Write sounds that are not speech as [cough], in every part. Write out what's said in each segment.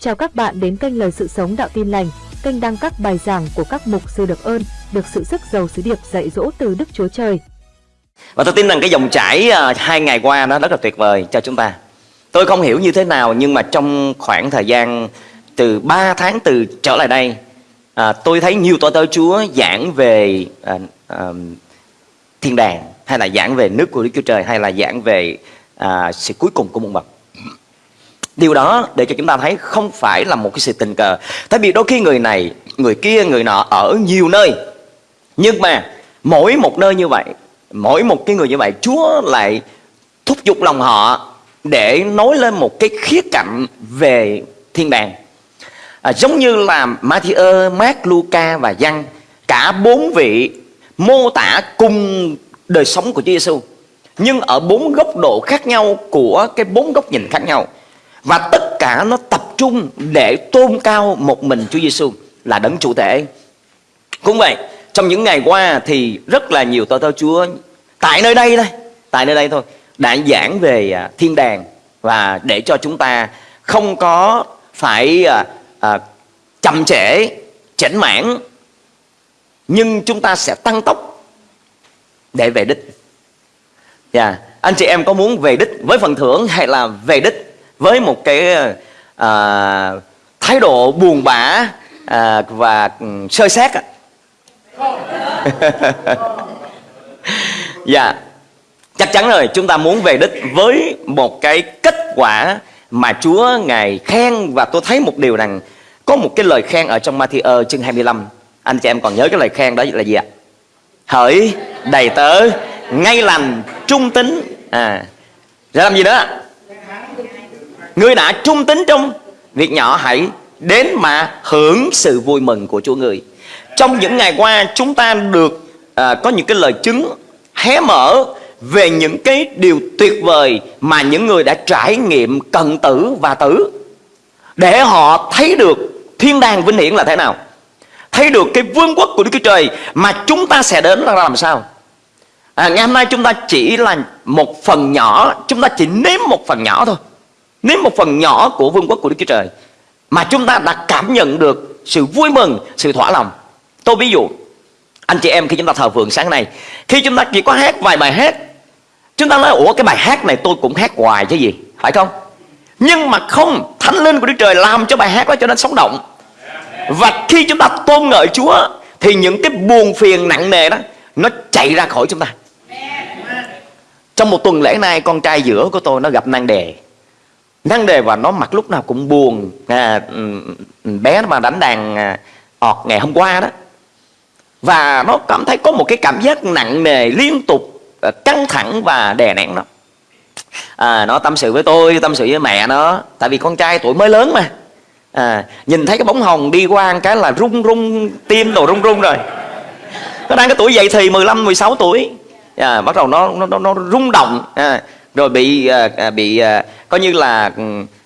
Chào các bạn đến kênh Lời Sự Sống Đạo Tin Lành, kênh đăng các bài giảng của các mục sư được ơn, được sự sức giàu sứ điệp dạy dỗ từ Đức Chúa Trời. Và tôi tin rằng cái dòng chảy à, hai ngày qua nó rất là tuyệt vời cho chúng ta. Tôi không hiểu như thế nào nhưng mà trong khoảng thời gian từ 3 tháng từ trở lại đây, à, tôi thấy nhiều tội tới Chúa giảng về à, à, thiên đàng hay là giảng về nước của Đức Chúa Trời hay là giảng về à, sự cuối cùng của muôn vật. Điều đó để cho chúng ta thấy không phải là một cái sự tình cờ. Tại vì đôi khi người này, người kia, người nọ ở nhiều nơi. Nhưng mà mỗi một nơi như vậy, mỗi một cái người như vậy, Chúa lại thúc giục lòng họ để nói lên một cái khía cạnh về thiên đàng. À, giống như là Matthew, Mark, Luca và Giăng, cả bốn vị mô tả cùng đời sống của Chúa Giêsu nhưng ở bốn góc độ khác nhau của cái bốn góc nhìn khác nhau và tất cả nó tập trung để tôn cao một mình Chúa Giêsu là đấng chủ thể. Cũng vậy, trong những ngày qua thì rất là nhiều tôi tớ Chúa tại nơi đây đây, tại nơi đây thôi đã giảng về à, thiên đàng và để cho chúng ta không có phải à, à, chậm trễ, chảnh mãn nhưng chúng ta sẽ tăng tốc để về đích. Dạ, yeah. anh chị em có muốn về đích với phần thưởng hay là về đích với một cái à, thái độ buồn bã à, và sơ xét ạ [laughs] dạ chắc chắn rồi chúng ta muốn về đích với một cái kết quả mà Chúa ngài khen và tôi thấy một điều rằng có một cái lời khen ở trong Matthew ờ, chương 25 anh chị em còn nhớ cái lời khen đó là gì ạ? Hỡi đầy tớ ngay lành trung tính à ra làm gì nữa Người đã trung tín trong việc nhỏ hãy đến mà hưởng sự vui mừng của Chúa người. Trong những ngày qua chúng ta được à, có những cái lời chứng hé mở về những cái điều tuyệt vời mà những người đã trải nghiệm cận tử và tử. Để họ thấy được thiên đàng vinh hiển là thế nào. Thấy được cái vương quốc của Đức Chúa Trời mà chúng ta sẽ đến là làm sao. À, ngày hôm nay chúng ta chỉ là một phần nhỏ chúng ta chỉ nếm một phần nhỏ thôi. Nếm một phần nhỏ của vương quốc của Đức Chúa Trời Mà chúng ta đã cảm nhận được sự vui mừng, sự thỏa lòng. Tôi ví dụ Anh chị em khi chúng ta thờ phượng sáng nay Khi chúng ta chỉ có hát vài bài hát Chúng ta nói Ủa cái bài hát này tôi cũng hát hoài chứ gì? Phải không? Nhưng mà không Thánh linh của Đức Trời làm cho bài hát đó cho nên sống động. Và khi chúng ta tôn ngợi Chúa Thì những cái buồn phiền nặng nề đó Nó chạy ra khỏi chúng ta. Trong một tuần lễ nay Con trai giữa của tôi nó gặp nan đề năng đề và nó mặt lúc nào cũng buồn. À, ừ, bé mà đánh đàn à, ọt ngày hôm qua đó. Và nó cảm thấy có một cái cảm giác nặng nề liên tục à, căng thẳng và đè nén nó. À, nó tâm sự với tôi tâm sự với mẹ nó. Tại vì con trai tuổi mới lớn mà. À, nhìn thấy cái bóng hồng đi qua cái là rung rung tim đồ rung rung rồi. Nó đang cái tuổi dậy thì 15 16 tuổi. À, bắt đầu nó nó nó rung động. À, rồi bị à, à, bị à, coi như là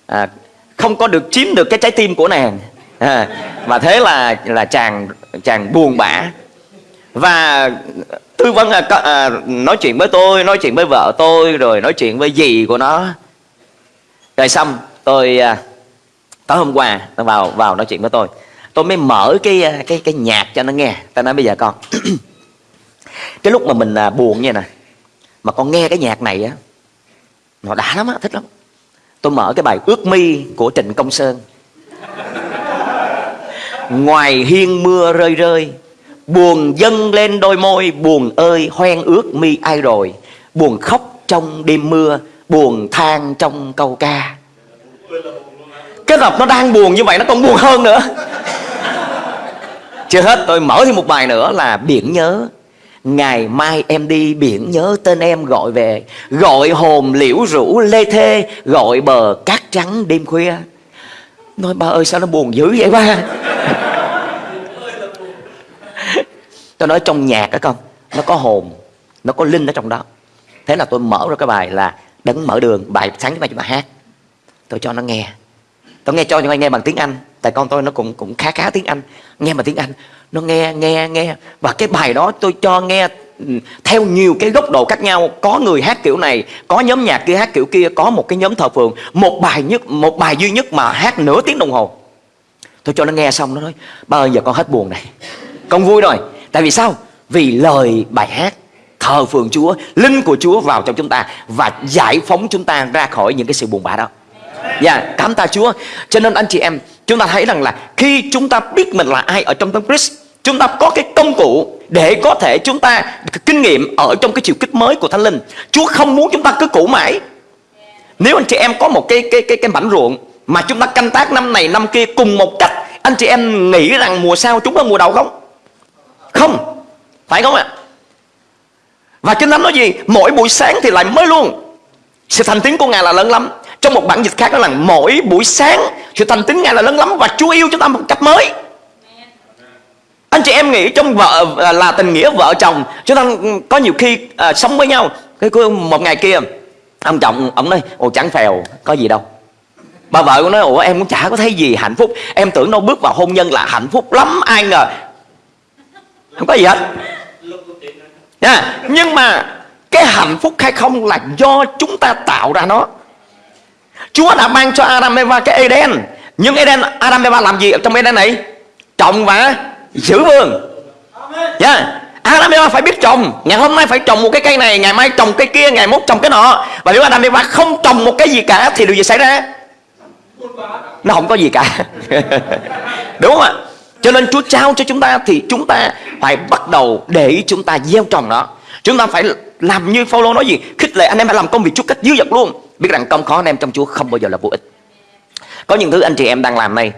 à, không có được chiếm được cái trái tim của nàng. À, và thế là là chàng chàng buồn bã. Và tư vấn à, à, nói chuyện với tôi nói chuyện với vợ tôi rồi nói chuyện với dì của nó. Rồi xong tôi à, tối hôm qua tôi vào vào nói chuyện với tôi. Tôi mới mở cái à, cái cái nhạc cho nó nghe. Ta nói bây giờ con [clears throat] cái lúc mà mình à, buồn như nè mà con nghe cái nhạc này á nó đã lắm á, thích lắm. Tôi mở cái bài ước mi của trịnh công sơn. Ngoài hiên mưa rơi rơi, buồn dâng lên đôi môi, buồn ơi hoen ước mi ai rồi. Buồn khóc trong đêm mưa, buồn than trong câu ca. Cái tập nó đang buồn như vậy nó còn buồn hơn nữa. Chưa hết, tôi mở thêm một bài nữa là biển nhớ. Ngày mai em đi biển, nhớ tên em gọi về. Gọi hồn liễu rũ lê thê, Gọi bờ cát trắng đêm khuya. Nói, ba ơi, sao nó buồn dữ vậy ba? [laughs] Tôi nói, trong nhạc đó con, Nó có hồn, Nó có linh ở trong đó. Thế là tôi mở ra cái bài là Đấng mở đường, Bài sáng thứ mai chúng ta hát. Tôi cho nó nghe. Tôi nghe cho nó nghe bằng tiếng Anh. Tại con tôi nó cũng cũng khá khá tiếng Anh. Nghe bằng tiếng Anh. Nó nghe nghe nghe. Và cái bài đó tôi cho nghe ừ, theo nhiều cái góc độ khác nhau. Có người hát kiểu này, có nhóm nhạc kia hát kiểu kia, có một cái nhóm thờ phượng. Một bài nhất, một bài duy nhất mà hát nửa tiếng đồng hồ. Tôi cho nó nghe xong, nó nói, ba ơi, giờ con hết buồn này. Con vui rồi. Tại vì sao? Vì lời bài hát thờ phượng Chúa, linh của Chúa vào trong chúng ta và giải phóng chúng ta ra khỏi những cái sự buồn bã đó. Dạ yeah, cảm tạ Chúa Cho nên anh chị em Chúng ta thấy rằng là Khi chúng ta biết mình là ai ở trong Đấng Christ Chúng ta có cái công cụ Để có thể chúng ta kinh nghiệm Ở trong cái chiều kích mới của Thánh Linh Chúa không muốn chúng ta cứ cũ mãi Nếu anh chị em có một cái cái cái cái mảnh ruộng Mà chúng ta canh tác năm này năm kia cùng một cách Anh chị em nghĩ rằng mùa sau chúng ta mùa đầu không? Không Phải không ạ? Và Kinh Thánh nói gì? Mỗi buổi sáng thì lại mới luôn Sự thành tiếng của Ngài là lớn lắm trong một bản dịch khác đó là mỗi buổi sáng sự thành tín Ngài là lớn lắm và Chúa yêu chúng ta một cách mới. Anh chị em nghĩ trong vợ à, là tình nghĩa vợ chồng Chúng ta có nhiều khi à, sống với nhau. Cái một ngày kia Ông chồng ông nói Ồ chẳng phèo có gì đâu. Bà vợ cũng nói Ủa em cũng chả có thấy gì hạnh phúc. Em tưởng đâu bước vào hôn nhân là hạnh phúc lắm Ai ngờ. Không có gì hết. Nha. Nhưng mà Cái hạnh phúc hay không là do chúng ta tạo ra nó. Chúa đã ban cho Adam Eva cái Eden Nhưng Eden Adam Eva làm gì ở trong Eden này? Trồng và giữ vườn. Yeah. Dạ. Adam Eva phải biết trồng. Ngày hôm nay phải trồng một cái cây này Ngày mai trồng cái kia Ngày mốt trồng cái nọ. Và nếu Adam Eva không trồng một cái gì cả Thì điều gì xảy ra? Nó không có gì cả. [laughs] Đúng không ạ? Cho nên Chúa trao cho chúng ta Thì chúng ta phải bắt đầu để chúng ta gieo trồng nó. Chúng ta phải làm như Phaolô nói gì? Khích lệ anh em phải làm công việc Chúa cách dư dật luôn Biết rằng công khó anh em trong Chúa không bao giờ là vô ích. Có những thứ anh chị em đang làm này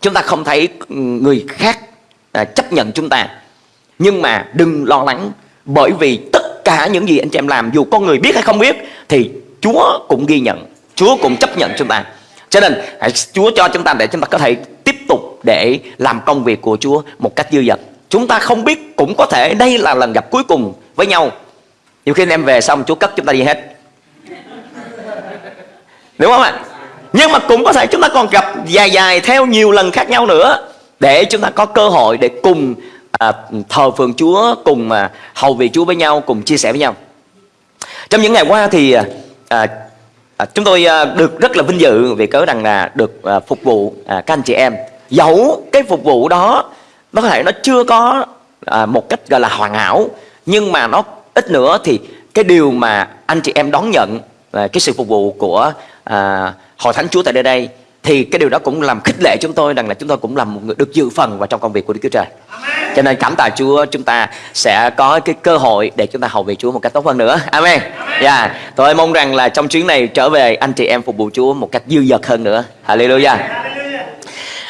Chúng ta không thấy ừ, người khác à, chấp nhận chúng ta. Nhưng mà đừng lo lắng Bởi vì tất cả những gì anh chị em làm Dù con người biết hay không biết Thì Chúa cũng ghi nhận Chúa cũng chấp nhận chúng ta. Cho nên Chúa cho chúng ta để chúng ta có thể tiếp tục Để làm công việc của Chúa một cách dư dật. Chúng ta không biết cũng có thể đây là lần gặp cuối cùng với nhau. Nhiều khi anh em về xong Chúa cất chúng ta đi hết. Đúng không ạ? Nhưng mà cũng có thể chúng ta còn gặp dài dài theo nhiều lần khác nhau nữa Để chúng ta có cơ hội để cùng à, thờ phượng Chúa Cùng à, hầu việc Chúa với nhau Cùng chia sẻ với nhau Trong những ngày qua thì à, à, à, chúng tôi à, được rất là vinh dự Vì cớ rằng là được à, phục vụ à, các anh chị em Dẫu cái phục vụ đó Nó có thể nó chưa có à, một cách gọi là hoàn hảo Nhưng mà nó ít nữa thì cái điều mà anh chị em đón nhận à, Cái sự phục vụ của à, hội thánh Chúa tại nơi đây thì cái điều đó cũng làm khích lệ chúng tôi rằng là chúng tôi cũng làm một người được dự phần vào trong công việc của Đức Chúa Trời. Cho nên cảm tạ Chúa chúng ta sẽ có cái cơ hội để chúng ta hầu việc Chúa một cách tốt hơn nữa. Amen. Dạ. Yeah. Tôi mong rằng là trong chuyến này trở về anh chị em phục vụ Chúa một cách dư dật hơn nữa. Hallelujah.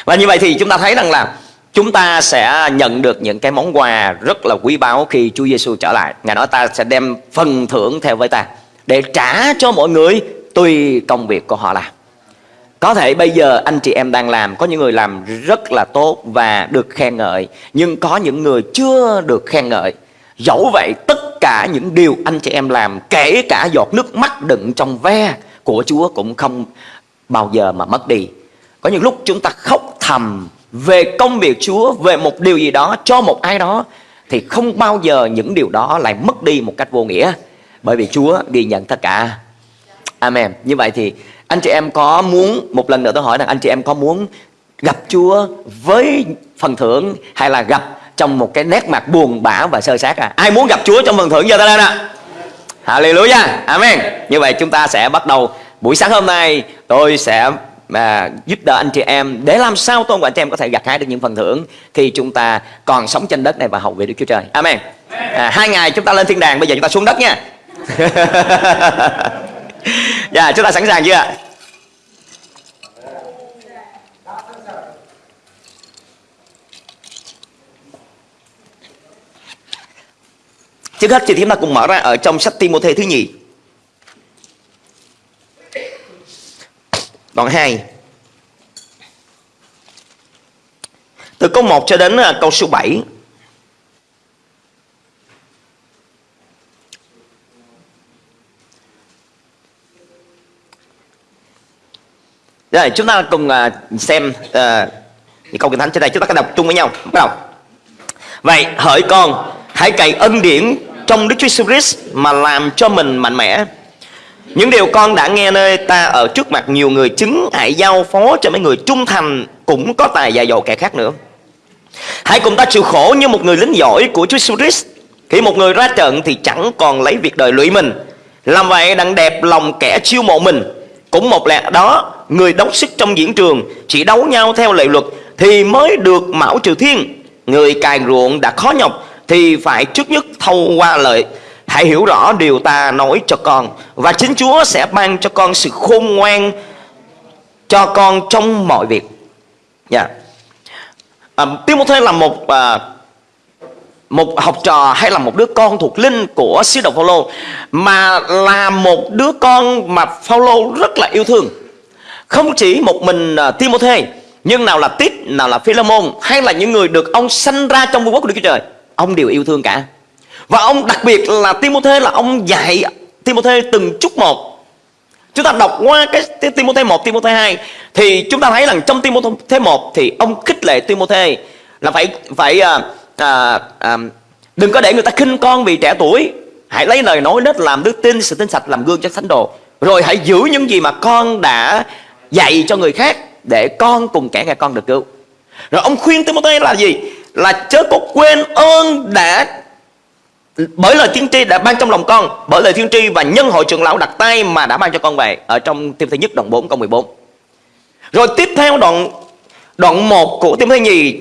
Và như vậy thì chúng ta thấy rằng là chúng ta sẽ nhận được những cái món quà rất là quý báu khi Chúa Giêsu trở lại. Ngài nói ta sẽ đem phần thưởng theo với ta để trả cho mọi người tùy công việc của họ làm có thể bây giờ anh chị em đang làm, Có những người làm rất là tốt và được khen ngợi, Nhưng có những người chưa được khen ngợi. Dẫu vậy, tất cả những điều anh chị em làm, Kể cả giọt nước mắt đựng trong ve của Chúa Cũng không bao giờ mà mất đi. Có những lúc chúng ta khóc thầm Về công việc Chúa, Về một điều gì đó, cho một ai đó, Thì không bao giờ những điều đó lại mất đi một cách vô nghĩa. Bởi vì Chúa ghi nhận tất cả. Amen. Như vậy thì anh chị em có muốn một lần nữa tôi hỏi rằng anh chị em có muốn gặp Chúa với phần thưởng hay là gặp trong một cái nét mặt buồn bã và sơ sát à? Ai muốn gặp Chúa trong phần thưởng giờ ta lên ạ? Hallelujah. Amen. Như vậy chúng ta sẽ bắt đầu buổi sáng hôm nay tôi sẽ mà giúp đỡ anh chị em để làm sao tôi và anh chị em có thể gặt hái được những phần thưởng khi chúng ta còn sống trên đất này và hậu về Đức Chúa Trời. Amen. À, hai ngày chúng ta lên thiên đàng, bây giờ chúng ta xuống đất nha. [laughs] Dạ yeah, chúng ta sẵn sàng chưa ạ? Trước hết thì chúng ta cùng mở ra ở trong sách Timothy thứ nhì. Đoạn 2 Từ câu 1 cho đến à, câu số 7 Rồi chúng ta cùng uh, xem uh, những câu kinh thánh trên đây chúng ta có đọc chung với nhau bắt đầu vậy hỡi con hãy cậy ân điển trong Đức Chúa Jesus Christ mà làm cho mình mạnh mẽ. Những điều con đã nghe nơi ta ở trước mặt nhiều người chứng hãy giao phó cho mấy người trung thành cũng có tài dạy dỗ kẻ khác nữa. Hãy cùng ta chịu khổ như một người lính giỏi của Chúa Jesus Christ. Khi một người ra trận thì chẳng còn lấy việc đời lụy mình. Làm vậy đặng đẹp lòng kẻ chiêu mộ mình. Cũng một lẽ đó, người đấu sức trong diễn trường chỉ đấu nhau theo lệ luật thì mới được mão trừ thiên. Người cài ruộng đã khó nhọc thì phải trước nhất thâu qua lợi Hãy hiểu rõ điều ta nói cho con Và chính Chúa sẽ ban cho con sự khôn ngoan Cho con trong mọi việc nha yeah. à, Timothy là một à, một học trò hay là một đứa con thuộc linh của sứ đồ Phaolô mà là một đứa con mà Phaolô rất là yêu thương. Không chỉ một mình uh, Timothy, nhưng nào là Tít, nào là Philemon hay là những người được ông sanh ra trong vương quốc của Đức Chúa Trời, ông đều yêu thương cả. Và ông đặc biệt là Timothy là ông dạy Timothy từng chút một. Chúng ta đọc qua cái Timothy 1, Timothy 2 Thì chúng ta thấy rằng trong Timothy 1 Thì ông khích lệ Timothy Là phải phải à, à, à, Đừng có để người ta khinh con vì trẻ tuổi. Hãy lấy lời nói đất làm đức tin Sự tin sạch làm gương cho thánh đồ. Rồi hãy giữ những gì mà con đã dạy cho người khác Để con cùng kẻ nghe con được cứu. Rồi ông khuyên Timothy là gì? Là chớ có quên ơn đã, bởi lời tiên tri đã ban trong lòng con, bởi lời tiên tri và nhân hội trưởng lão đặt tay mà đã ban cho con về, ở trong tiêm thứ nhất đoạn 4 câu 14 rồi tiếp theo đoạn đoạn 1 của tiêm thứ nhì,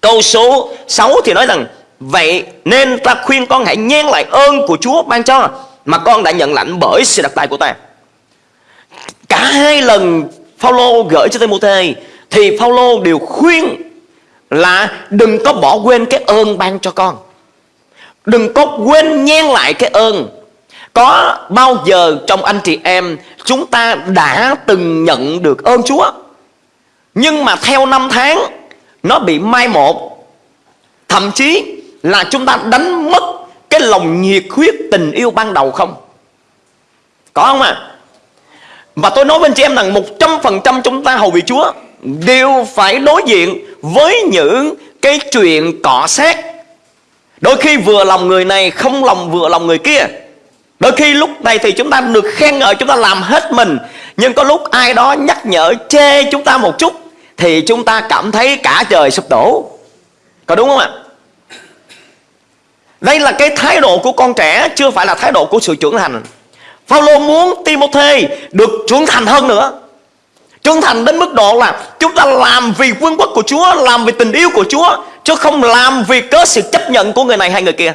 câu số 6 thì nói rằng, vậy nên ta khuyên con hãy nhen lại ơn của Chúa ban cho mà con đã nhận lãnh bởi sự đặt tay của ta cả hai lần Phaolô gửi cho Timôthê thì Phaolô đều khuyên là đừng có bỏ quên cái ơn ban cho con. Đừng có quên nhen lại cái ơn. Có bao giờ trong anh chị em Chúng ta đã từng nhận được ơn Chúa? Nhưng mà theo năm tháng, Nó bị mai một. Thậm chí là chúng ta đánh mất Cái lòng nhiệt huyết tình yêu ban đầu không? Có không ạ? à? Và tôi nói với anh chị em rằng 100% chúng ta hầu vị Chúa Đều phải đối diện với những cái chuyện cọ xét Đôi khi vừa lòng người này, không lòng vừa lòng người kia. Đôi khi lúc này thì chúng ta được khen ngợi, Chúng ta làm hết mình. Nhưng có lúc ai đó nhắc nhở, chê chúng ta một chút, Thì chúng ta cảm thấy cả trời sụp đổ. Có đúng không ạ? Đây là cái thái độ của con trẻ, Chưa phải là thái độ của sự trưởng thành. Phaolô muốn Timothy được trưởng thành hơn nữa. Trưởng thành đến mức độ là Chúng ta làm vì vương quốc của Chúa, Làm vì tình yêu của Chúa, Chứ không làm vì cớ sự chấp nhận của người này hay người kia.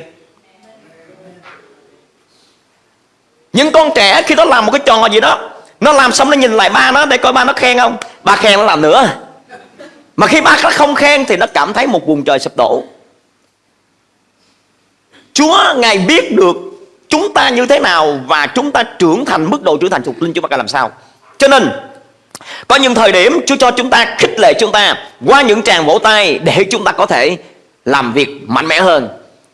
Những con trẻ khi nó làm một cái trò gì đó, Nó làm xong nó nhìn lại ba nó Để coi ba nó khen không? Ba khen nó làm nữa. Mà khi ba nó không khen Thì nó cảm thấy một vùng trời sụp đổ. Chúa, Ngài biết được chúng ta như thế nào Và chúng ta trưởng thành mức độ trưởng thành thuộc linh chúng ta cần làm sao? Cho nên, có những thời điểm Chúa cho chúng ta khích lệ chúng ta Qua những tràng vỗ tay Để chúng ta có thể làm việc mạnh mẽ hơn.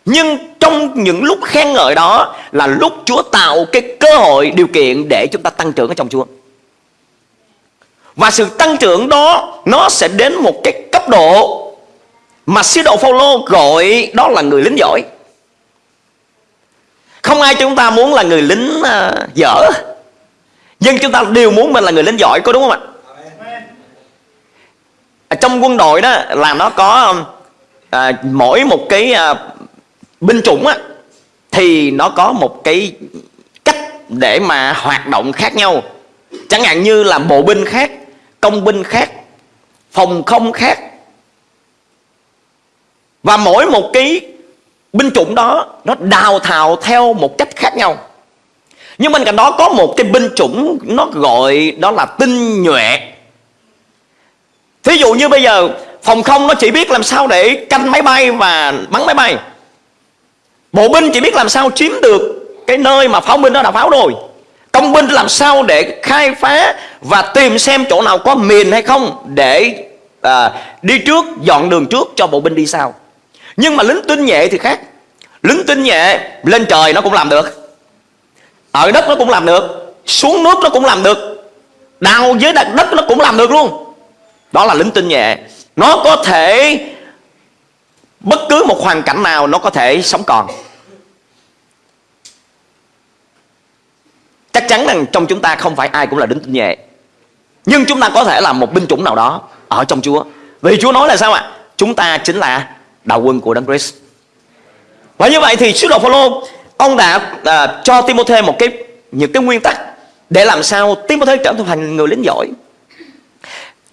Nhưng trong những lúc khen ngợi đó Là lúc Chúa tạo cái cơ hội, điều kiện Để chúng ta tăng trưởng ở trong Chúa. Và sự tăng trưởng đó, Nó sẽ đến một cái cấp độ Mà sứ đồ Phaolô gọi đó là người lính giỏi. Không ai chúng ta muốn là người lính uh, dở. Nhưng chúng ta đều muốn mình là người lính giỏi có đúng không ạ? À, trong quân đội đó là nó có à, mỗi một cái à, binh chủng á thì nó có một cái cách để mà hoạt động khác nhau. Chẳng hạn như là bộ binh khác công binh khác phòng không khác. Và mỗi một cái binh chủng đó nó đào thào theo một cách khác nhau. Nhưng bên cạnh đó có một cái binh chủng Nó gọi đó là tinh nhuệ. Thí dụ như bây giờ Phòng không nó chỉ biết làm sao để canh máy bay và bắn máy bay. Bộ binh chỉ biết làm sao chiếm được Cái nơi mà pháo binh nó đã pháo rồi. Công binh làm sao để khai phá Và tìm xem chỗ nào có mìn hay không Để à, đi trước Dọn đường trước cho bộ binh đi sau. Nhưng mà lính tinh nhẹ thì khác. Lính tinh nhẹ lên trời nó cũng làm được. Ở đất nó cũng làm được. Xuống nước nó cũng làm được. Đào dưới đất, đất nó cũng làm được luôn. Đó là lính tinh nhẹ Nó có thể Bất cứ một hoàn cảnh nào nó có thể sống còn. Chắc chắn rằng trong chúng ta không phải ai cũng là lính tinh nhẹ Nhưng chúng ta có thể là một binh chủng nào đó Ở trong Chúa. Vì Chúa nói là sao ạ? Chúng ta chính là đạo quân của đấng Christ. Và như vậy thì sứ đồ Phaolô ông đã à, cho Timôthê một cái những cái nguyên tắc để làm sao Timôthê trở thành người lính giỏi.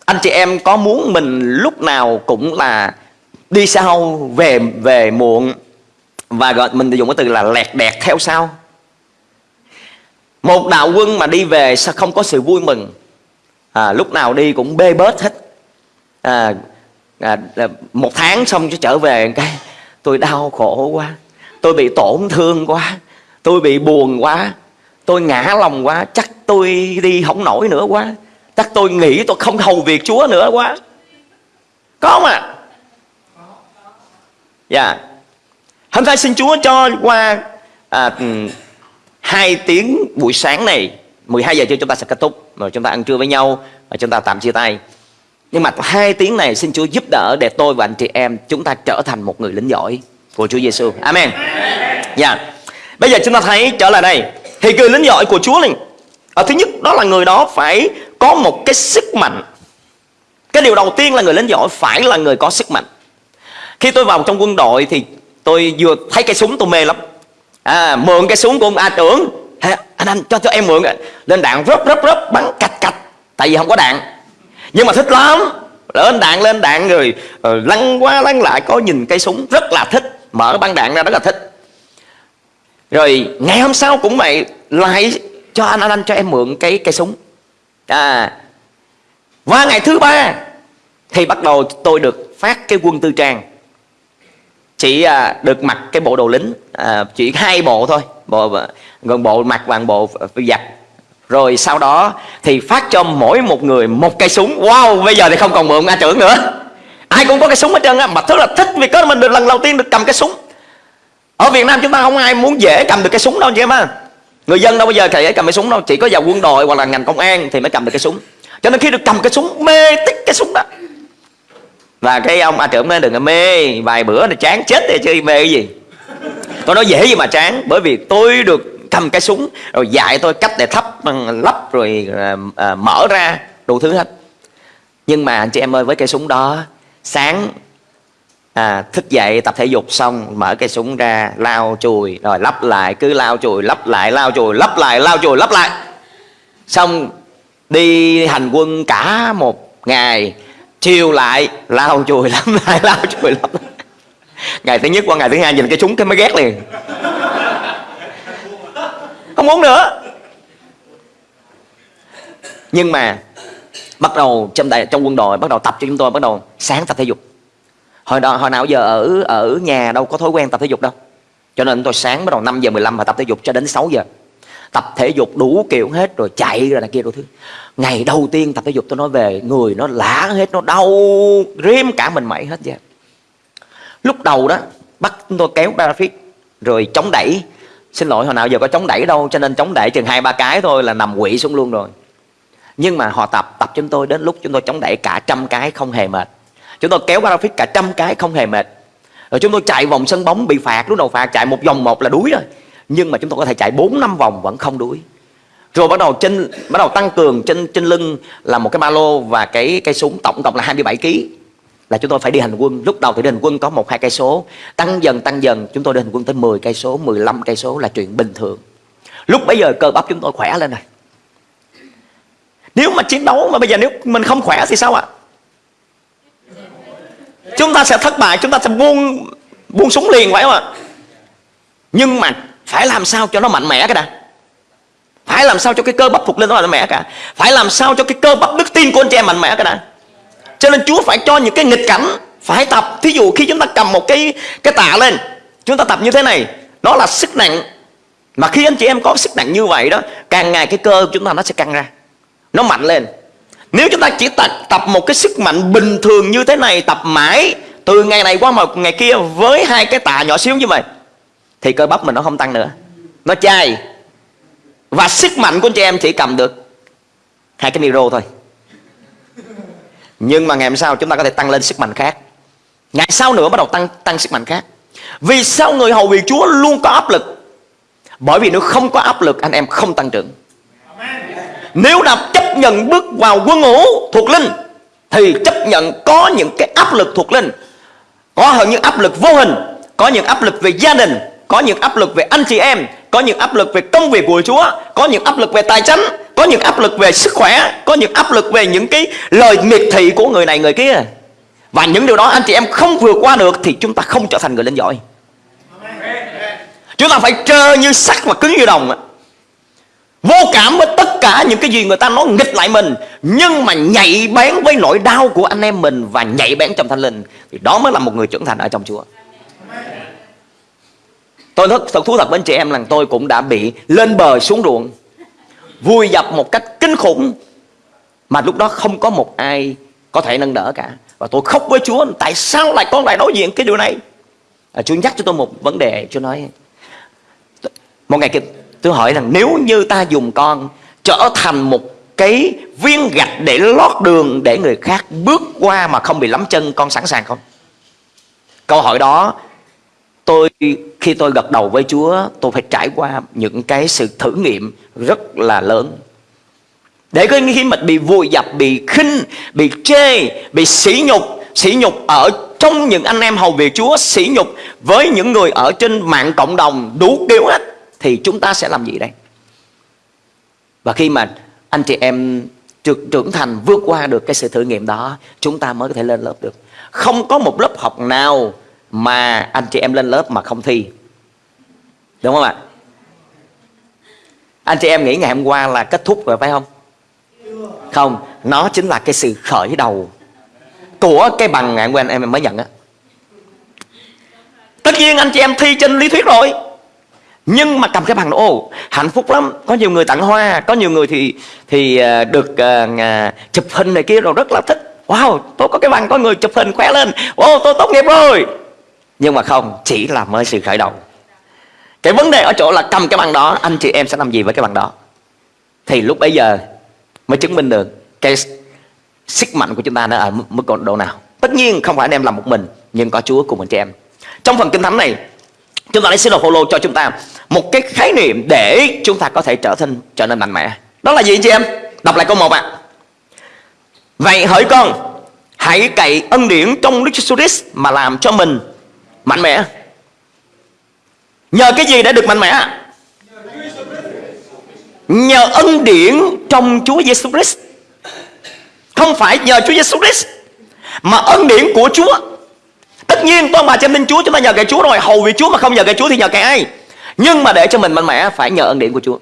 Anh chị em có muốn mình lúc nào cũng là đi sau về về muộn và gọi mình dùng cái từ là lẹt đẹt theo sau. Một đạo quân mà đi về sao không có sự vui mừng? À, lúc nào đi cũng bê bết hết. À, à, một tháng xong cho trở về cái tôi đau khổ quá tôi bị tổn thương quá tôi bị buồn quá tôi ngã lòng quá chắc tôi đi không nổi nữa quá chắc tôi nghĩ tôi không hầu việc chúa nữa quá có không ạ à? dạ yeah. hôm nay xin chúa cho qua à, ừ, hai tiếng buổi sáng này 12 giờ trưa chúng ta sẽ kết thúc rồi chúng ta ăn trưa với nhau và chúng ta tạm chia tay nhưng mà hai tiếng này xin Chúa giúp đỡ để tôi và anh chị em chúng ta trở thành một người lính giỏi của Chúa Giêsu. Amen. Dạ. Yeah. Bây giờ chúng ta thấy trở lại đây thì người lính giỏi của Chúa này ở thứ nhất đó là người đó phải có một cái sức mạnh. Cái điều đầu tiên là người lính giỏi phải là người có sức mạnh. Khi tôi vào trong quân đội thì tôi vừa thấy cái súng tôi mê lắm. À, mượn cái súng của ông A trưởng anh anh cho cho em mượn lên đạn rớp rớp rớp bắn cạch cạch tại vì không có đạn nhưng mà thích lắm. Lên đạn lên đạn rồi uh, lăn qua lăn lại có nhìn cây súng. Rất là thích. Mở băng đạn ra rất là thích. Rồi ngày hôm sau cũng vậy lại cho anh anh anh cho em mượn cái cây súng. À và ngày thứ ba thì bắt đầu tôi được phát cái quân tư trang. Chỉ à, được mặc cái bộ đồ lính à, chỉ hai bộ thôi. Bộ gần bộ mặc bằng bộ giặt rồi sau đó thì phát cho mỗi một người một cây súng. Wow, bây giờ thì không còn mượn a trưởng nữa. Ai cũng có cái súng hết trơn á, mà thứ là thích vì có mình được lần đầu tiên được cầm cái súng. Ở Việt Nam chúng ta không ai muốn dễ cầm được cái súng đâu chị em á. Người dân đâu bây giờ thể cầm cái súng đâu, chỉ có vào quân đội hoặc là ngành công an thì mới cầm được cái súng. Cho nên khi được cầm cái súng, mê tích cái súng đó. Và cái ông a trưởng nói, đừng có mê, vài bữa là chán chết thì chứ mê cái gì. Tôi nói, dễ gì mà chán, bởi vì tôi được cầm cái súng rồi dạy tôi cách để thắp ờ, lắp rồi à, à, mở ra đủ thứ hết. Nhưng mà anh chị em ơi với cây súng đó sáng à, thức dậy tập thể dục xong mở cây súng ra lao chùi rồi lắp lại cứ lao chùi lắp lại lao chùi lắp lại lao chùi lắp lại. Xong đi hành quân cả một ngày chiều lại lao chùi [laughs] lắp lại lao chùi lắp lại. Ngày thứ nhất qua ngày thứ hai nhìn cái súng cái mới ghét liền không muốn nữa. Nhưng mà bắt đầu trong đại trong quân đội, bắt đầu tập cho chúng tôi, bắt đầu sáng tập thể dục. Hồi đó hồi nào giờ ở ở nhà đâu có thói quen tập thể dục đâu. Cho nên tôi sáng bắt đầu 5 giờ 15 và tập thể dục cho đến 6 giờ. Tập thể dục đủ kiểu hết rồi chạy rồi này kia rồi thứ. Ngày đầu tiên tập thể dục tôi nói về người nó lã hết, nó đau riêm cả mình mẩy hết vậy. Lúc đầu đó, bắt tôi kéo parafit rồi chống đẩy xin lỗi, hồi nào giờ có chống đẩy đâu, cho nên chống đẩy chừng hai, ba cái thôi là nằm quỵ xuống luôn rồi. Nhưng mà họ tập tập chúng tôi đến lúc chúng tôi chống đẩy cả trăm cái không hề mệt. Chúng tôi kéo graphic cả trăm cái không hề mệt. Rồi chúng tôi chạy vòng sân bóng bị phạt, lúc đầu phạt chạy một vòng một là đuối rồi. Nhưng mà chúng tôi có thể chạy 4 năm vòng vẫn không đuối. Rồi bắt đầu trên, bắt đầu tăng cường trên trên lưng là một cái ba lô và cái cây súng tổng cộng là 27 kg là chúng tôi phải đi hành quân. Lúc đầu thì đi hành quân có một, hai cây số. Tăng dần tăng dần, chúng tôi đi hành quân tới 10 cây số 15 cây số là chuyện bình thường. Lúc bây giờ cơ bắp chúng tôi khỏe lên rồi. Nếu mà chiến đấu mà bây giờ nếu mình không khỏe thì sao ạ? Chúng ta sẽ thất bại, chúng ta sẽ buông buông súng liền, phải không ạ? Nhưng mà phải làm sao cho nó mạnh mẽ cái đã? Phải làm sao cho cái cơ bắp phục lên nó mạnh mẽ cả? Phải làm sao cho cái cơ bắp đức tin của anh chị em mạnh mẽ cái đã? Cho nên Chúa phải cho những cái nghịch cảnh phải tập. Thí dụ khi chúng ta cầm một cái cái tạ lên chúng ta tập như thế này nó là sức nặng. Mà khi anh chị em có sức nặng như vậy đó càng ngày cái cơ chúng ta nó sẽ căng ra nó mạnh lên. Nếu chúng ta chỉ tập, tập một cái sức mạnh bình thường như thế này tập mãi từ ngày này qua một ngày kia với hai cái tạ nhỏ xíu như vậy thì cơ bắp mình nó không tăng nữa. Nó chai. Và sức mạnh của anh chị em chỉ cầm được hai cái micro thôi nhưng mà ngày hôm sau chúng ta có thể tăng lên sức mạnh khác. Ngày sau nữa bắt đầu tăng tăng sức mạnh khác. Vì sao người hầu việc Chúa luôn có áp lực? Bởi vì nếu không có áp lực, anh em không tăng trưởng. Nếu đã chấp nhận bước vào quân ngũ thuộc linh, thì chấp nhận có những cái áp lực thuộc linh. Có hơn những áp lực vô hình, có những áp lực về gia đình có những áp lực về anh chị em, có những áp lực về công việc của Chúa, có những áp lực về tài chính, có những áp lực về sức khỏe, có những áp lực về những cái lời miệt thị của người này người kia. Và những điều đó anh chị em không vượt qua được thì chúng ta không trở thành người linh giỏi. Chúng ta phải trơ như sắt và cứng như đồng. Vô cảm với tất cả những cái gì người ta nói nghịch lại mình, nhưng mà nhạy bén với nỗi đau của anh em mình và nhạy bén trong thanh linh, thì đó mới là một người trưởng thành ở trong Chúa tôi thật, thật thú thật với anh chị em là tôi cũng đã bị lên bờ xuống ruộng vui dập một cách kinh khủng mà lúc đó không có một ai có thể nâng đỡ cả. Và tôi khóc với Chúa tại sao lại con lại đối diện cái điều này? À, Chúa nhắc cho tôi một vấn đề Chúa nói một ngày kia tôi hỏi rằng nếu như ta dùng con trở thành một cái viên gạch để lót đường để người khác bước qua mà không bị lắm chân con sẵn sàng không? Câu hỏi đó tôi, khi tôi gật đầu với Chúa, tôi phải trải qua những cái sự thử nghiệm rất là lớn. Để có khi mình bị vùi dập, bị khinh, bị chê, bị sỉ nhục sỉ nhục ở trong những anh em hầu việc Chúa, sỉ nhục với những người ở trên mạng cộng đồng đủ kiểu hết, thì chúng ta sẽ làm gì đây? Và khi mà anh chị em trưởng thành vượt qua được cái sự thử nghiệm đó, chúng ta mới có thể lên lớp được. Không có một lớp học nào mà anh chị em lên lớp mà không thi. Đúng không ạ? Anh chị em nghĩ ngày hôm qua là kết thúc rồi phải không? Không nó chính là cái sự khởi đầu của cái bằng ngày hôm qua anh em mới nhận á. Tất nhiên anh chị em thi trên lý thuyết rồi. Nhưng mà cầm cái bằng đó ô hạnh phúc lắm. Có nhiều người tặng hoa có nhiều người thì thì ờ, được uh, chụp hình này kia rồi rất là thích. Wow tôi có cái bằng có người chụp hình khỏe lên. Ô tôi tốt nghiệp rồi nhưng mà không, chỉ là mới sự khởi đầu cái vấn đề ở chỗ là cầm cái bằng đó, anh chị em sẽ làm gì với cái bằng đó? Thì lúc bấy giờ mới chứng minh được cái sức mạnh của chúng ta nó ở mức độ nào. Tất nhiên không phải anh em làm một mình, nhưng có Chúa cùng anh chị em. Trong phần kinh thánh này, chúng ta lấy sứ đồ Phaolô cho chúng ta một cái khái niệm để chúng ta có thể trở thành, trở nên mạnh mẽ. Đó là gì anh chị em? Đọc lại câu một ạ. Vậy hỡi con, hãy cậy ân điển trong Đức Jesus Christ mà làm cho mình mạnh mẽ. Nhờ cái gì để được mạnh mẽ? Nhờ ân điển trong Chúa Giêsu Christ. Không phải nhờ Chúa Giêsu Christ, mà ân điển của Chúa. Tất nhiên con bà trên tin Chúa, chúng ta nhờ cái Chúa rồi. Hầu vì Chúa mà không nhờ cái Chúa thì nhờ cái ai? Nhưng mà để cho mình mạnh mẽ, phải nhờ ân điển của Chúa.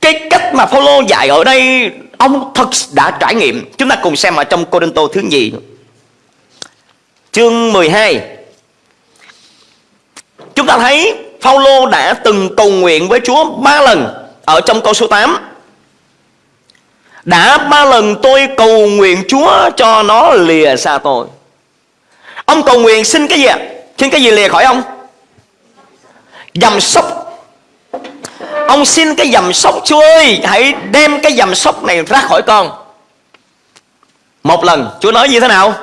Cái cách mà Phaolô dạy ở đây, ông thật đã trải nghiệm. Chúng ta cùng xem ở trong Cô Đinh Tô thứ nhì. Chương 12 chúng ta thấy Phaolô đã từng cầu nguyện với Chúa ba lần ở trong câu số 8 đã ba lần tôi cầu nguyện Chúa cho nó lìa xa tôi Ông cầu nguyện xin cái gì ạ? Xin cái gì lìa khỏi ông? Dầm sóc Ông xin cái dầm sóc, Chúa ơi, Hãy đem cái dầm sóc này ra khỏi con Một lần, Chúa nói như thế nào?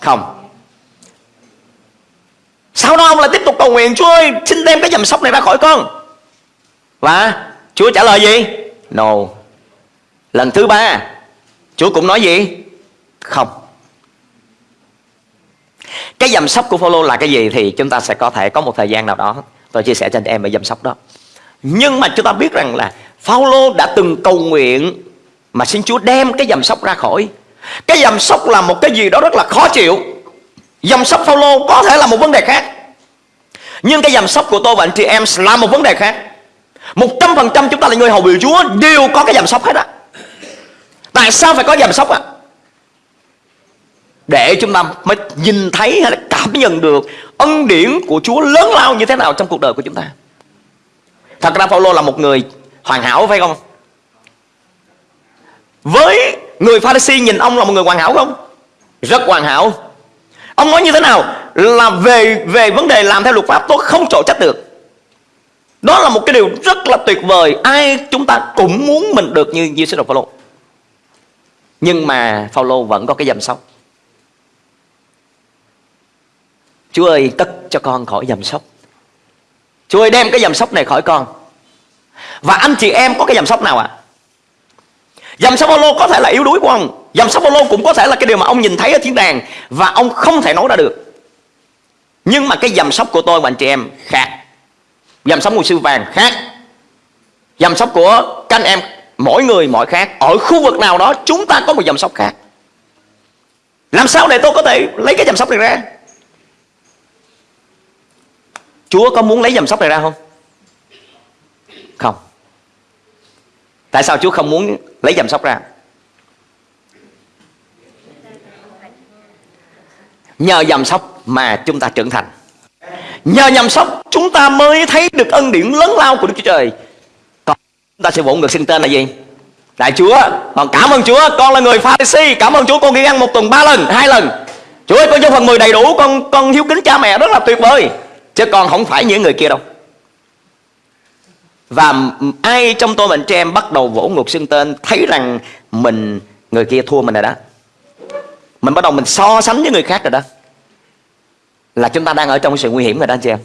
Không sau đó ông lại tiếp tục cầu nguyện, Chúa ơi, xin đem cái dầm sóc này ra khỏi con. Và Chúa trả lời gì? No. Lần thứ ba, Chúa cũng nói gì? Không. Cái dầm sóc của Phaolô là cái gì thì chúng ta sẽ có thể có một thời gian nào đó, tôi chia sẻ cho anh em về dầm sóc đó. Nhưng mà chúng ta biết rằng là Phaolô đã từng cầu nguyện mà xin Chúa đem cái dầm sóc ra khỏi. Cái dầm sóc là một cái gì đó rất là khó chịu dầm sóc Phaolô có thể là một vấn đề khác nhưng cái dầm sóc của tôi và anh chị em là một vấn đề khác một trăm phần trăm chúng ta là người hầu biểu Chúa đều có cái dầm sóc hết á tại sao phải có dầm sóc ạ à? để chúng ta mới nhìn thấy hay là cảm nhận được ân điển của Chúa lớn lao như thế nào trong cuộc đời của chúng ta. Thật ra Phaolô là một người hoàn hảo phải không? Với người Pharisee nhìn ông là một người hoàn hảo không? Rất hoàn hảo. Ông nói như thế nào? Là về về vấn đề làm theo luật pháp, tôi không trổ trách được. Đó là một cái điều rất là tuyệt vời. Ai chúng ta cũng muốn mình được như như sứ đồ Phaolô. Nhưng mà Phaolô vẫn có cái dầm sóc. Chúa ơi, cất cho con khỏi dầm sóc Chúa ơi, đem cái dầm sóc này khỏi con Và anh chị em có cái dầm sóc nào ạ à? Dầm sóc Phaolô có thể là yếu đuối của ông Dòng sông Phaolô cũng có thể là cái điều mà ông nhìn thấy ở thiên đàng Và ông không thể nói ra được. Nhưng mà cái dầm sóc của tôi và anh chị em khác. Dầm sóc ngôi sư vàng khác. Dầm sóc của các anh em, Mỗi người mỗi khác. Ở khu vực nào đó, chúng ta có một dầm sóc khác. Làm sao để tôi có thể lấy cái dầm sóc này ra? Chúa có muốn lấy dầm sóc này ra không? Không. Tại sao Chúa không muốn lấy dầm sóc ra? Nhờ dầm sóc mà chúng ta trưởng thành. Nhờ dầm sóc, chúng ta mới thấy được ân điển lớn lao của Đức Chúa Trời. Còn chúng ta sẽ vỗ ngược xưng tên là gì? Đại Chúa. Còn cảm ơn Chúa. Con là người pha si Cảm ơn Chúa. Con đi ăn một tuần ba lần, hai lần. Chúa ơi, con cho phần mười đầy đủ. Con con hiếu kính cha mẹ rất là tuyệt vời. Chứ con không phải những người kia đâu. Và ai trong tôi mình trẻ em bắt đầu vỗ ngược xưng tên, Thấy rằng mình người kia thua mình rồi đó. Mình bắt đầu mình so sánh với người khác rồi đó Là chúng ta đang ở trong sự nguy hiểm rồi đó anh chị em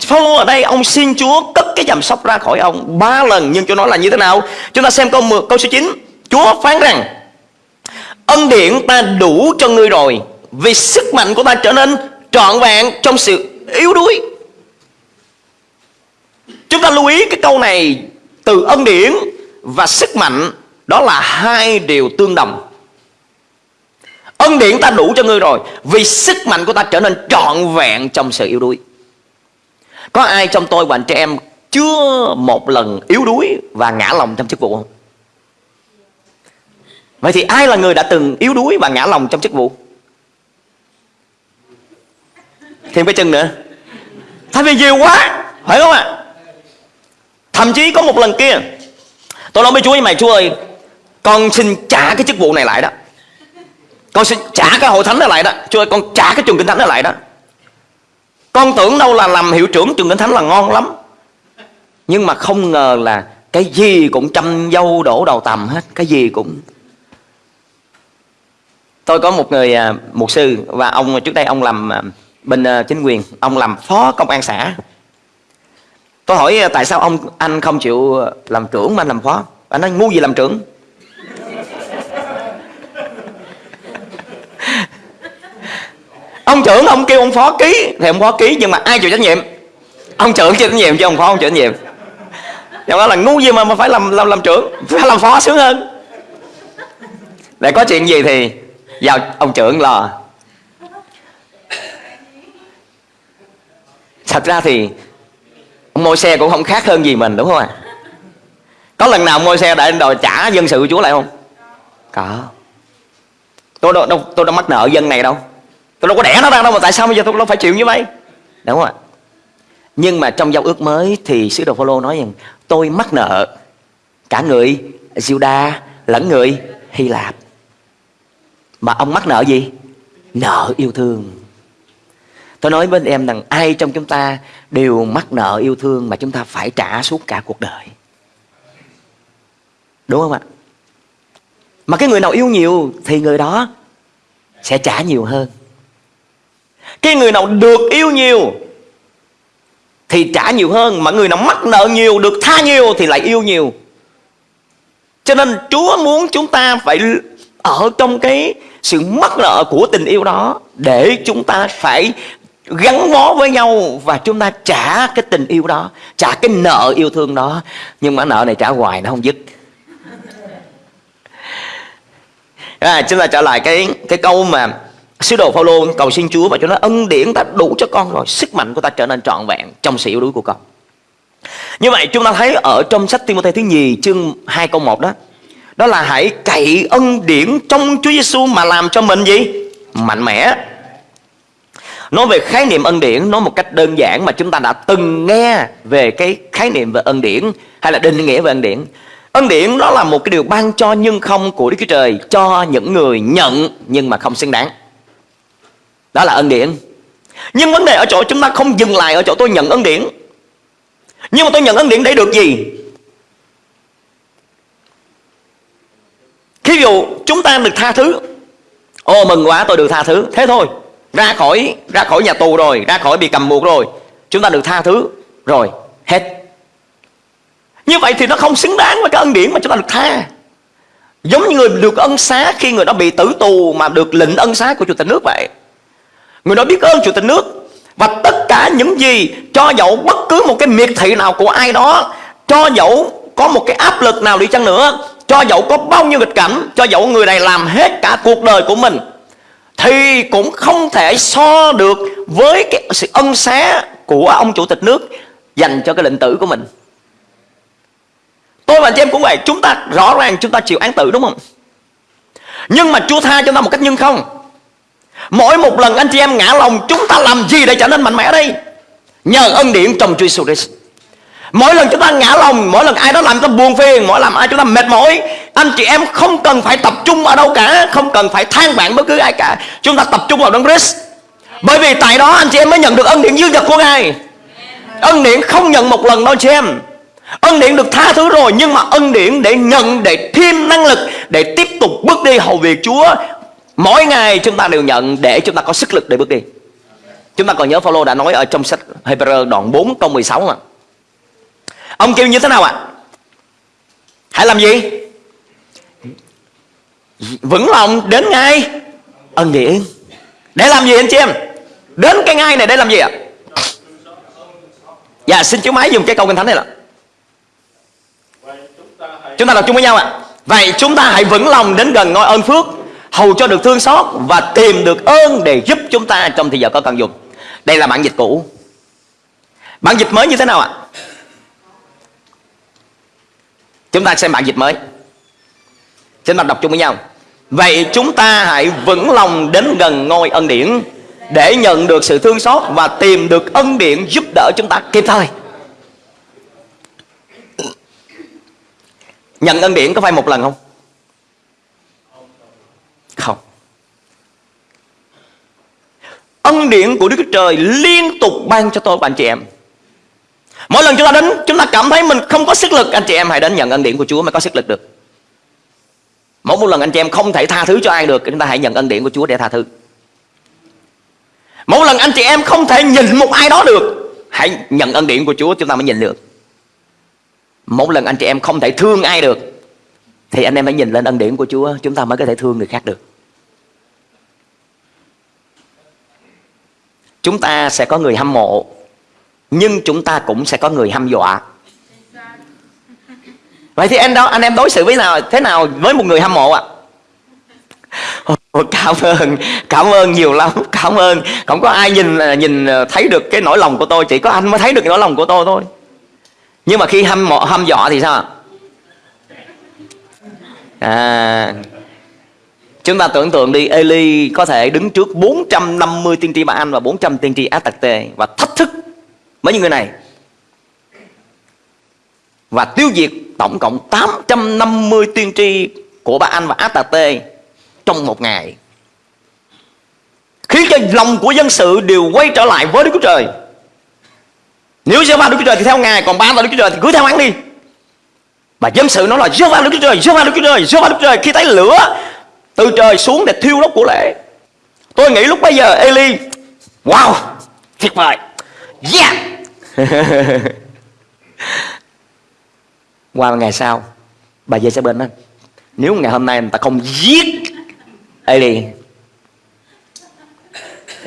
Phaolô ở đây ông xin Chúa cất cái dầm sóc ra khỏi ông ba lần nhưng Chúa nói là như thế nào? Chúng ta xem câu 10, câu số 9. Chúa phán rằng ân điển ta đủ cho ngươi rồi vì sức mạnh của ta trở nên trọn vẹn trong sự yếu đuối. Chúng ta lưu ý cái câu này từ ân điển và sức mạnh đó là hai điều tương đồng. Ân điển ta đủ cho ngươi rồi. Vì sức mạnh của ta trở nên trọn vẹn trong sự yếu đuối. Có ai trong tôi và anh chị em Chưa một lần yếu đuối Và ngã lòng trong chức vụ không? Vậy thì ai là người đã từng yếu đuối Và ngã lòng trong chức vụ? Thêm cái chân nữa. Tại vì nhiều quá, Phải không ạ? À? Thậm chí có một lần kia, Tôi nói với Chúa với mày Chúa ơi, Con xin trả cái chức vụ này lại đó. Con sẽ trả cái hội thánh đó lại đó. Chúa ơi, con trả cái trường kinh thánh đó lại đó. Con tưởng đâu là làm hiệu trưởng trường kinh thánh là ngon lắm. Nhưng mà không ngờ là Cái gì cũng chăm dâu đổ đầu tầm hết, Cái gì cũng. Tôi có một người à, mục một sư Và ông trước đây ông làm à, bên à, chính quyền. Ông làm phó công an xã. Tôi hỏi tại sao ông, anh không chịu làm trưởng mà anh làm phó? Anh nói, ngu gì làm trưởng? Ông trưởng ông kêu ông phó ký. Thì ông phó ký nhưng mà ai chịu trách nhiệm? Ông trưởng chịu trách nhiệm chứ ông phó không chịu trách nhiệm. Nhưng đó là ngu gì mà mà phải làm làm làm trưởng Phải làm phó sướng hơn. Để có chuyện gì thì vào ông trưởng lo. Thật ra thì môi xe cũng không khác hơn gì mình đúng không ạ? Có lần nào môi xe đã đòi trả dân sự của chúa lại không? Có. Tôi đâu, đâu tôi đâu mắc nợ dân này đâu tôi đâu có đẻ nó ra đâu mà tại sao bây giờ tôi đâu phải chịu như vậy đúng không ạ nhưng mà trong giao ước mới thì sứ đồ Phaolô nói rằng, tôi mắc nợ cả người Juda lẫn người Hy Lạp mà ông mắc nợ gì nợ yêu thương Tôi nói bên em rằng, ai trong chúng ta đều mắc nợ yêu thương mà chúng ta phải trả suốt cả cuộc đời. Đúng không ạ? Mà cái người nào yêu nhiều thì người đó sẽ trả nhiều hơn. Cái người nào được yêu nhiều thì trả nhiều hơn. Mà người nào mắc nợ nhiều, được tha nhiều thì lại yêu nhiều. Cho nên Chúa muốn chúng ta phải ở trong cái sự mắc nợ của tình yêu đó để chúng ta phải gắn bó với nhau và chúng ta trả cái tình yêu đó trả cái nợ yêu thương đó nhưng mà nợ này trả hoài nó không dứt à, chúng ta trở lại cái cái câu mà sứ đồ Phaolô cầu xin Chúa và cho nó ân điển ta đủ cho con rồi, sức mạnh của ta trở nên trọn vẹn trong sự yếu đuối của con. Như vậy chúng ta thấy ở trong sách Timôthê thứ nhì chương 2 câu 1 đó đó là hãy cậy ân điển trong Chúa Giêsu mà làm cho mình gì? Mạnh mẽ. Nói về khái niệm ân điển, Nói một cách đơn giản mà chúng ta đã từng nghe Về cái khái niệm về ân điển Hay là định nghĩa về ân điển. Ân điển nó là một cái điều ban cho nhưng không của Đức Chúa Trời Cho những người nhận nhưng mà không xứng đáng. Đó là ân điển. Nhưng vấn đề ở chỗ chúng ta không dừng lại Ở chỗ tôi nhận ân điển. Nhưng mà tôi nhận ân điển để được gì? Khi dụ chúng ta được tha thứ, Ô, mừng quá, tôi được tha thứ. Thế thôi, ra khỏi ra khỏi nhà tù rồi, ra khỏi bị cầm buộc rồi, chúng ta được tha thứ rồi, hết. Như vậy thì nó không xứng đáng với cái ân điển mà chúng ta được tha. Giống như người được ân xá khi người đó bị tử tù mà được lệnh ân xá của Chủ tịch nước vậy. Người đó biết ơn Chủ tịch nước. Và tất cả những gì cho dẫu bất cứ một cái miệt thị nào của ai đó, Cho dẫu có một cái áp lực nào đi chăng nữa, Cho dẫu có bao nhiêu nghịch cảnh, Cho dẫu người này làm hết cả cuộc đời của mình, Thì cũng không thể so được với cái sự ân xá của ông Chủ tịch nước Dành cho cái lệnh tử của mình. Tôi và chị em cũng vậy, Chúng ta rõ ràng chúng ta chịu án tử đúng không? Nhưng mà Chúa tha cho ta một cách nhân không. Mỗi một lần anh chị em ngã lòng, Chúng ta làm gì để trở nên mạnh mẽ đây? Nhờ ân điển trong Chúa Jesus Christ. Mỗi lần chúng ta ngã lòng, Mỗi lần ai đó làm chúng ta buồn phiền, Mỗi lần ai chúng ta mệt mỏi, Anh chị em không cần phải tập trung ở đâu cả, Không cần phải than vãn bất cứ ai cả. Chúng ta tập trung vào Đấng Christ. Bởi vì tại đó anh chị em mới nhận được ân điển dư dật của Ngài. Ân điển không nhận một lần đâu chị em. Ân điển được tha thứ rồi, Nhưng mà ân điển để nhận, Để thêm năng lực, Để tiếp tục bước đi hầu việc Chúa Mỗi ngày chúng ta đều nhận Để chúng ta có sức lực để bước đi. Chúng ta còn nhớ Phaolô đã nói ở trong sách Hebrew đoạn 4 câu 16 mà. Ông kêu như thế nào ạ? À? Hãy làm gì? Vững lòng đến ngay. Ân điển Để làm gì anh chị em? Đến cái ngay này để làm gì ạ? Dạ xin chú máy dùng cái câu kinh thánh này là. Chúng ta đọc chung với nhau ạ. Vậy chúng ta hãy vững lòng đến gần ngôi ơn phước. Hầu cho được thương xót Và tìm được ơn để giúp chúng ta Trong thời giờ có cần dùng. Đây là bản dịch cũ. Bản dịch mới như thế nào ạ? Chúng ta xem bản dịch mới. Xin ta đọc chung với nhau. Vậy chúng ta hãy vững lòng đến gần ngôi ân điển Để nhận được sự thương xót Và tìm được ân điển giúp đỡ chúng ta kịp thời. Nhận ân điển có phải một lần không? Không. Ân điển của Đức Chúa Trời liên tục ban cho tôi và anh chị em. Mỗi lần chúng ta đến, Chúng ta cảm thấy mình không có sức lực, Anh chị em hãy đến nhận ân điển của Chúa mới có sức lực được. Mỗi một lần anh chị em không thể tha thứ cho ai được, Chúng ta hãy nhận ân điển của Chúa để tha thứ. Mỗi lần anh chị em không thể nhìn một ai đó được, Hãy nhận ân điển của Chúa, chúng ta mới nhìn được. Mỗi lần anh chị em không thể thương ai được, Thì anh em phải nhìn lên ân điển của Chúa, Chúng ta mới có thể thương người khác được. Chúng ta sẽ có người hâm mộ Nhưng chúng ta cũng sẽ có người hâm dọa Vậy thì anh đó anh em đối xử với nào thế nào với một người hâm mộ ạ? À? cảm ơn, cảm ơn nhiều lắm, cảm ơn. Không có ai nhìn nhìn thấy được cái nỗi lòng của tôi, chỉ có anh mới thấy được cái nỗi lòng của tôi thôi. Nhưng mà khi hâm mộ hâm dọa thì sao À Chúng ta tưởng tượng đi, Eli có thể đứng trước 450 tiên tri Ba Anh Và 400 tiên tri Á Tạc Tê Và thách thức mấy những người này. Và tiêu diệt tổng cộng 850 tiên tri Của Ba Anh và Á Tạc Tê Trong một ngày. Khiến cho lòng của dân sự đều quay trở lại với Đức Chúa Trời. Nếu giê va Đức Chúa Trời thì theo Ngài, Còn ba là Đức Chúa Trời thì cứ theo hắn đi. Và dân sự nói là giê va Đức Chúa Trời giê va Đức Chúa Trời giê va Đức Chúa Trời. Khi thấy lửa từ trời xuống để thiêu đốt của lễ. Tôi nghĩ lúc bây giờ Eli, Wow Tuyệt vời. Yeah. [laughs] Qua ngày sau, Bà dê sẽ bên đó. Nếu ngày hôm nay người ta không giết Eli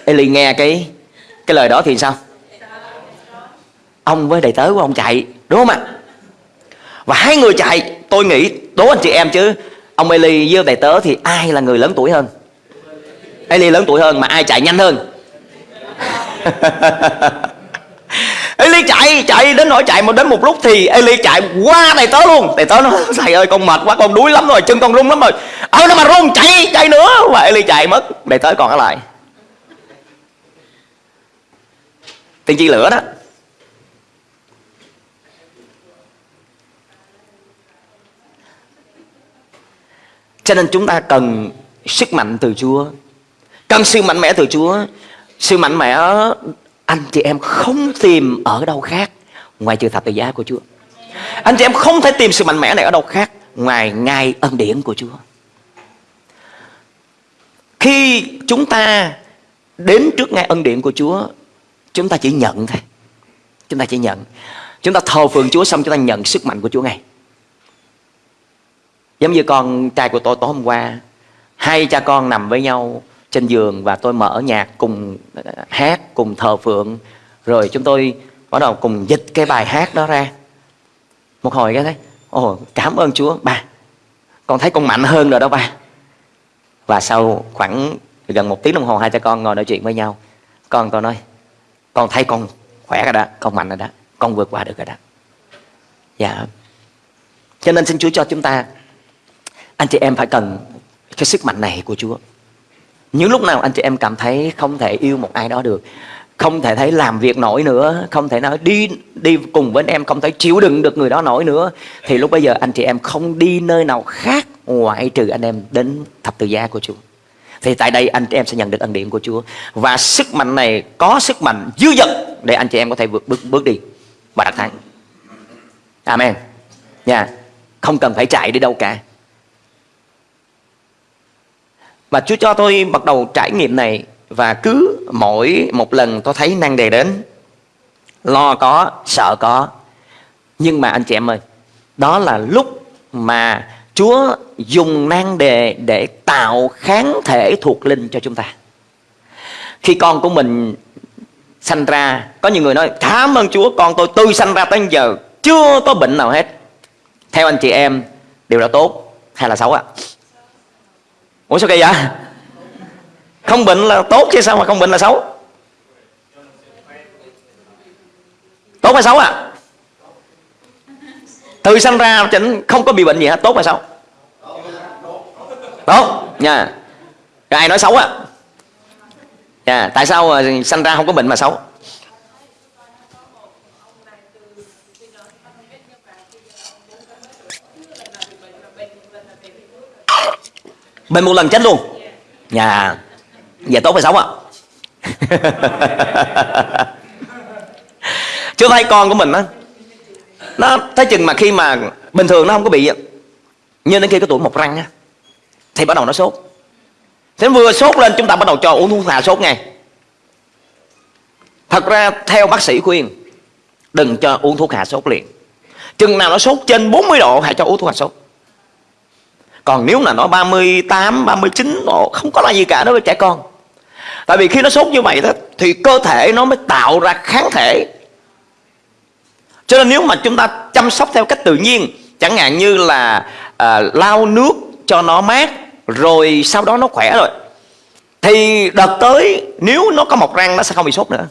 Eli nghe cái cái lời đó thì sao? Ông với đầy tớ của ông chạy, đúng không ạ? Và hai người chạy, tôi nghĩ đố anh chị em chứ ông Eli với đầy tớ thì ai là người lớn tuổi hơn? Eli lớn tuổi hơn mà ai chạy nhanh hơn? [laughs] Eli chạy chạy đến nỗi chạy một đến một lúc thì Eli chạy qua đầy tớ luôn. Đầy tớ nó [laughs] thầy ơi, con mệt quá, con đuối lắm rồi, chân con run lắm rồi. Ơ nó mà run chạy chạy nữa. Và Eli chạy mất đầy tớ còn ở lại. Tiên tri lửa đó. Cho nên chúng ta cần sức mạnh từ Chúa. Cần sự mạnh mẽ từ Chúa. Sự mạnh mẽ, anh chị em không tìm ở đâu khác Ngoài trừ thập tự giá của Chúa. Anh chị em không thể tìm sự mạnh mẽ này ở đâu khác Ngoài ngay ân điển của Chúa. Khi chúng ta đến trước ngay ân điển của Chúa, Chúng ta chỉ nhận thôi. Chúng ta chỉ nhận. Chúng ta thờ phượng Chúa xong, chúng ta nhận sức mạnh của Chúa ngay giống như con trai của tôi tối hôm qua, hai cha con nằm với nhau trên giường và tôi mở nhạc cùng hát, cùng thờ phượng. Rồi chúng tôi bắt đầu cùng dịch cái bài hát đó ra. Một hồi cái thấy, ồ, cảm ơn Chúa, ba, con thấy con mạnh hơn rồi đó ba. Và sau khoảng gần một tiếng đồng hồ, hai cha con ngồi nói chuyện với nhau. Con tôi nói, con thấy con khỏe rồi đó, con mạnh rồi đó, con vượt qua được rồi đó. Dạ. Cho nên xin Chúa cho chúng ta anh chị em phải cần cái sức mạnh này của Chúa. Những lúc nào anh chị em cảm thấy không thể yêu một ai đó được, không thể thấy làm việc nổi nữa, không thể nói đi đi cùng với anh em, không thể chịu đựng được người đó nổi nữa, thì lúc bây giờ anh chị em không đi nơi nào khác ngoại trừ anh em đến thập tự giá của Chúa. Thì tại đây anh chị em sẽ nhận được ân điển của Chúa. Và sức mạnh này, có sức mạnh dư dật để anh chị em có thể vượt, bước bước đi và đạt thắng. Amen. Nha. Yeah. không cần phải chạy đi đâu cả và Chúa cho tôi bắt đầu trải nghiệm này và cứ mỗi một lần tôi thấy năng đề đến. Lo có, sợ có. Nhưng mà anh chị em ơi, đó là lúc mà Chúa dùng năng đề để tạo kháng thể thuộc linh cho chúng ta. Khi con của mình sanh ra, có nhiều người nói, cảm ơn Chúa, con tôi tôi sanh ra tới giờ, chưa có bệnh nào hết. Theo anh chị em, điều đó tốt hay là xấu ạ? à? Ủa sao kỳ vậy? Không bệnh là tốt chứ sao mà không bệnh là xấu? Tốt hay xấu à? Từ sanh ra chỉnh không có bị bệnh gì hết, tốt hay xấu? Tốt. Nha. Rồi ai nói xấu à? Yeah. tại sao ờ, sanh ra không có bệnh mà xấu? Bệnh một lần chết luôn. Nhà Vậy tốt hay xấu ạ? [laughs] Chưa thấy con của mình á Nó thấy chừng mà khi mà Bình thường nó không có bị Nhưng đến khi cái tuổi một răng á Thì bắt đầu nó sốt. Thế vừa sốt lên chúng ta bắt đầu cho uống thuốc hạ sốt ngay. Thật ra theo bác sĩ khuyên Đừng cho uống thuốc hạ sốt liền. Chừng nào nó sốt trên 40 độ Hãy cho uống thuốc hạ sốt còn nếu là nó 38, 39 độ Không có là gì cả đối với trẻ con. Tại vì khi nó sốt như vậy đó Thì cơ thể nó mới tạo ra kháng thể. Cho nên nếu mà chúng ta chăm sóc theo cách tự nhiên Chẳng hạn như là à, lau nước cho nó mát Rồi sau đó nó khỏe rồi Thì đợt tới nếu nó có mọc răng nó sẽ không bị sốt nữa.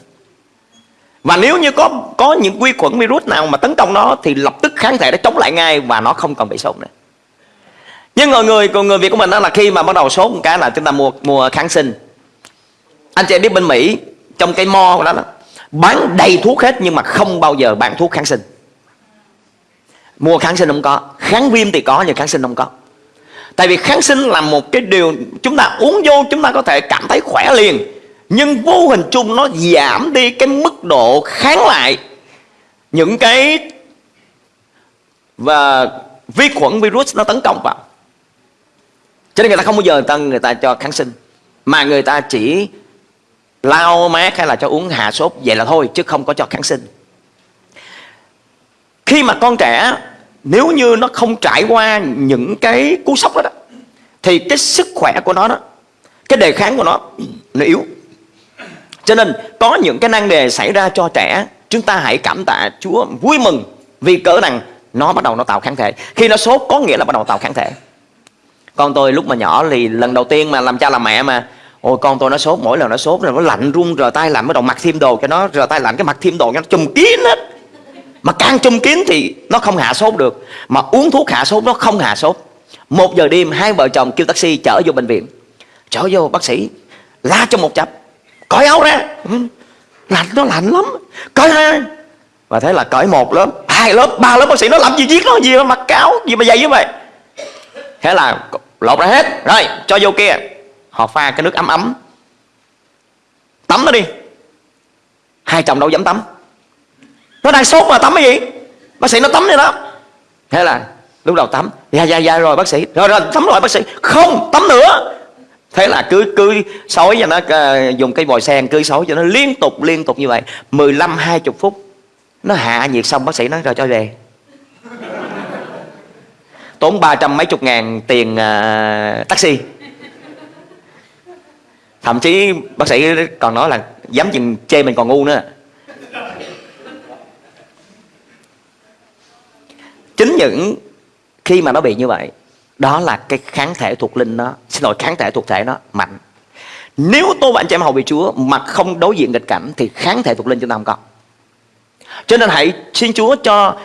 Và nếu như có có những vi khuẩn virus nào mà tấn công nó thì lập tức kháng thể nó chống lại ngay và nó không còn bị sốt nữa. Nhưng người người người Việt của mình đó là khi mà bắt đầu sốt một cái là chúng ta mua mua kháng sinh. Anh chị biết bên Mỹ, trong cái mo của đó, bán đầy thuốc hết nhưng mà không bao giờ bán thuốc kháng sinh. Mua kháng sinh không có, kháng viêm thì có nhưng kháng sinh không có. Tại vì kháng sinh là một cái điều chúng ta uống vô chúng ta có thể cảm thấy khỏe liền, nhưng vô hình chung nó giảm đi cái mức độ kháng lại những cái, và vi khuẩn virus nó tấn công vào cho nên người ta không bao giờ người ta, người ta cho kháng sinh. Mà người ta chỉ lau mát hay là cho uống hạ sốt vậy là thôi chứ không có cho kháng sinh. Khi mà con trẻ nếu như nó không trải qua những cái cú sốc đó, đó thì cái sức khỏe của nó đó cái đề kháng của nó nó yếu. Cho nên có những cái năng đề xảy ra cho trẻ chúng ta hãy cảm tạ Chúa vui mừng vì cỡ rằng nó bắt đầu nó tạo kháng thể. Khi nó sốt có nghĩa là bắt đầu tạo kháng thể con tôi lúc mà nhỏ thì lần đầu tiên mà làm cha làm mẹ mà. Ôi, con tôi nó sốt, mỗi lần nó sốt rồi nó lạnh run, rờ tay lạnh, bắt đầu mặc thêm đồ cho nó, rờ tay lạnh cái mặc thêm đồ cho nó chùm kín hết. Mà càng chùm kín thì nó không hạ sốt được. Mà uống thuốc hạ sốt nó không hạ sốt. Một giờ đêm hai vợ chồng kêu taxi chở vô bệnh viện. Chở vô, bác sĩ, la cho một chập cởi áo ra. Ừ, lạnh, nó lạnh lắm. Cởi hai và thế là cởi một lớp, hai lớp, ba lớp bác sĩ nó làm gì giết nó, gì mà mặc cáo gì mà dày như vậy? Thế là lột ra hết. Rồi cho vô kia. Họ pha cái nước ấm ấm. Tắm nó đi. Hai chồng đâu dám tắm. Nó đang sốt mà tắm cái gì? Bác sĩ nó tắm đi đó. Thế là lúc đầu tắm. Dạ dạ dạ rồi bác sĩ. Rồi rồi tắm rồi bác sĩ. Không tắm nữa. Thế là cứ cứ xối cho nó uh, dùng cây vòi sen cứ xối cho nó liên tục liên tục như vậy. 15 20 phút. Nó hạ nhiệt xong bác sĩ nói rồi cho về tốn ba trăm mấy chục ngàn tiền uh, taxi. Thậm chí bác sĩ còn nói là dám chừng chê mình còn ngu nữa. Chính những khi mà nó bị như vậy đó là cái kháng thể thuộc linh nó xin lỗi kháng thể thuộc thể nó mạnh. Nếu tôi và anh chị em hầu bị Chúa mà không đối diện nghịch cảnh thì kháng thể thuộc linh chúng ta không có. Cho nên hãy xin Chúa cho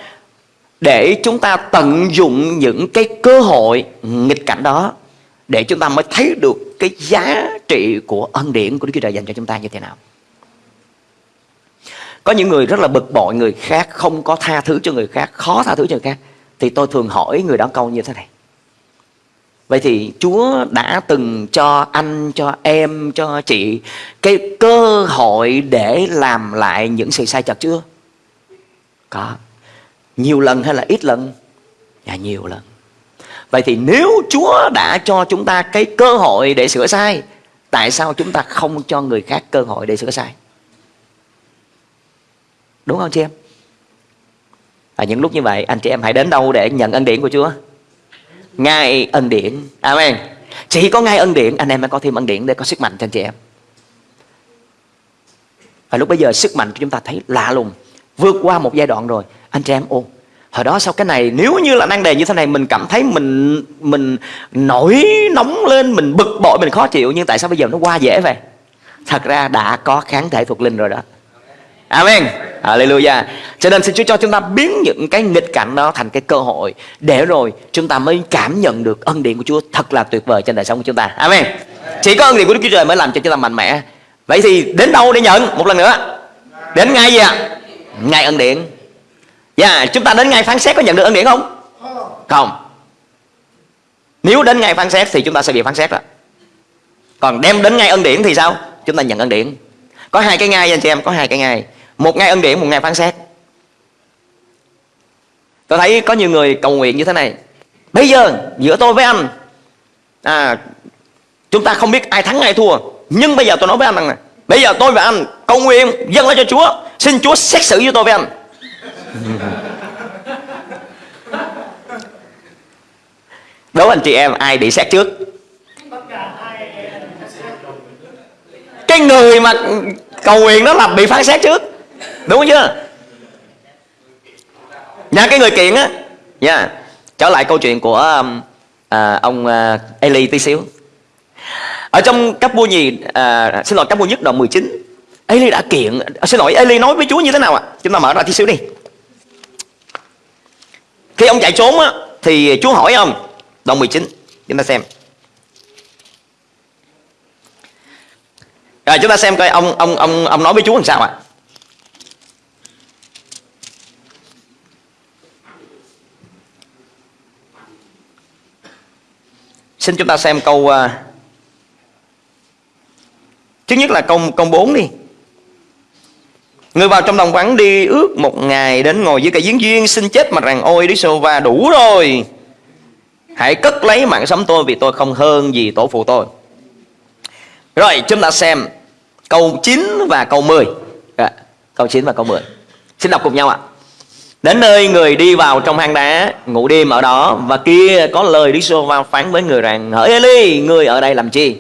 để chúng ta tận dụng những cái cơ hội nghịch cảnh đó để chúng ta mới thấy được cái giá trị của ân điển của Đức Chúa Trời dành cho chúng ta như thế nào. Có những người rất là bực bội người khác, không có tha thứ cho người khác, khó tha thứ cho người khác. Thì tôi thường hỏi người đó câu như thế này. Vậy thì Chúa đã từng cho anh, cho em, cho chị cái cơ hội để làm lại những sự sai chật chưa? Có. Nhiều lần hay là ít lần? Dạ nhiều lần. Vậy thì nếu Chúa đã cho chúng ta cái cơ hội để sửa sai Tại sao chúng ta không cho người khác cơ hội để sửa sai? Đúng không chị em? À, những lúc như vậy anh chị em hãy đến đâu để nhận ân điển của Chúa? Ngay ân điển. Amen. Chỉ có ngay ân điển anh em mới có thêm ân điển để có sức mạnh cho anh chị em. Và lúc bây giờ sức mạnh của chúng ta thấy lạ lùng Vượt qua một giai đoạn rồi. Anh chị em ô hồi đó sau cái này nếu như là năng đề như thế này, mình cảm thấy mình mình nổi nóng lên, mình bực bội, mình khó chịu, nhưng tại sao bây giờ nó qua dễ vậy? Thật ra đã có kháng thể thuộc linh rồi đó. Amen. Hallelujah. Cho nên xin Chúa cho chúng ta biến những cái nghịch cảnh đó thành cái cơ hội Để rồi chúng ta mới cảm nhận được ân điển của Chúa thật là tuyệt vời trên đời sống của chúng ta. Amen. Chỉ có ân điển của Đức Chúa Trời mới làm cho chúng ta mạnh mẽ. Vậy thì đến đâu để nhận? Một lần nữa. Đến ngay gì ạ? Ngay ân điển. Dạ yeah, chúng ta đến ngày phán xét có nhận được ân điển không? Không. Nếu đến ngày phán xét thì chúng ta sẽ bị phán xét đó Còn đem đến ngày ân điển thì sao? Chúng ta nhận ân điển. Có hai cái ngày anh chị em Có hai cái ngày Một ngày ân điển một ngày phán xét. Tôi thấy có nhiều người cầu nguyện như thế này. Bây giờ giữa tôi với anh à, Chúng ta không biết ai thắng ai thua. Nhưng bây giờ tôi nói với anh rằng này Bây giờ tôi và anh cầu nguyện dâng lên cho Chúa. Xin Chúa xét xử với tôi với anh. Đố anh chị em ai bị xét trước? Cái người mà cầu nguyện đó là bị phán xét trước. Đúng chưa? Nha cái người kiện á. Nha Trở lại câu chuyện của um, à, ông à, Eli tí xíu. Ở trong cấp vua nhì à, Xin lỗi cấp vua nhất đoạn 19 Eli đã kiện à, Xin lỗi Eli nói với Chúa như thế nào ạ? À? Chúng ta mở ra tí xíu đi khi ông chạy trốn á, thì Chúa hỏi ông Đoạn 19 Chúng ta xem Rồi chúng ta xem coi ông ông ông ông nói với Chúa làm sao ạ? À? Xin chúng ta xem câu uh, Thứ nhất là câu câu 4 đi Người vào trong đồng vắng đi ước một ngày đến ngồi dưới cây giếng duyên xin chết mà rằng ôi Đức Sô va đủ rồi. Hãy cất lấy mạng sống tôi vì tôi không hơn gì tổ phụ tôi. Rồi chúng ta xem câu 9 và câu 10 à, dạ, Câu 9 và câu 10 Xin đọc cùng nhau ạ. Đến nơi người đi vào trong hang đá Ngủ đêm ở đó Và kia có lời Đức Sô va phán với người rằng Hỡi Eli người ở đây làm chi?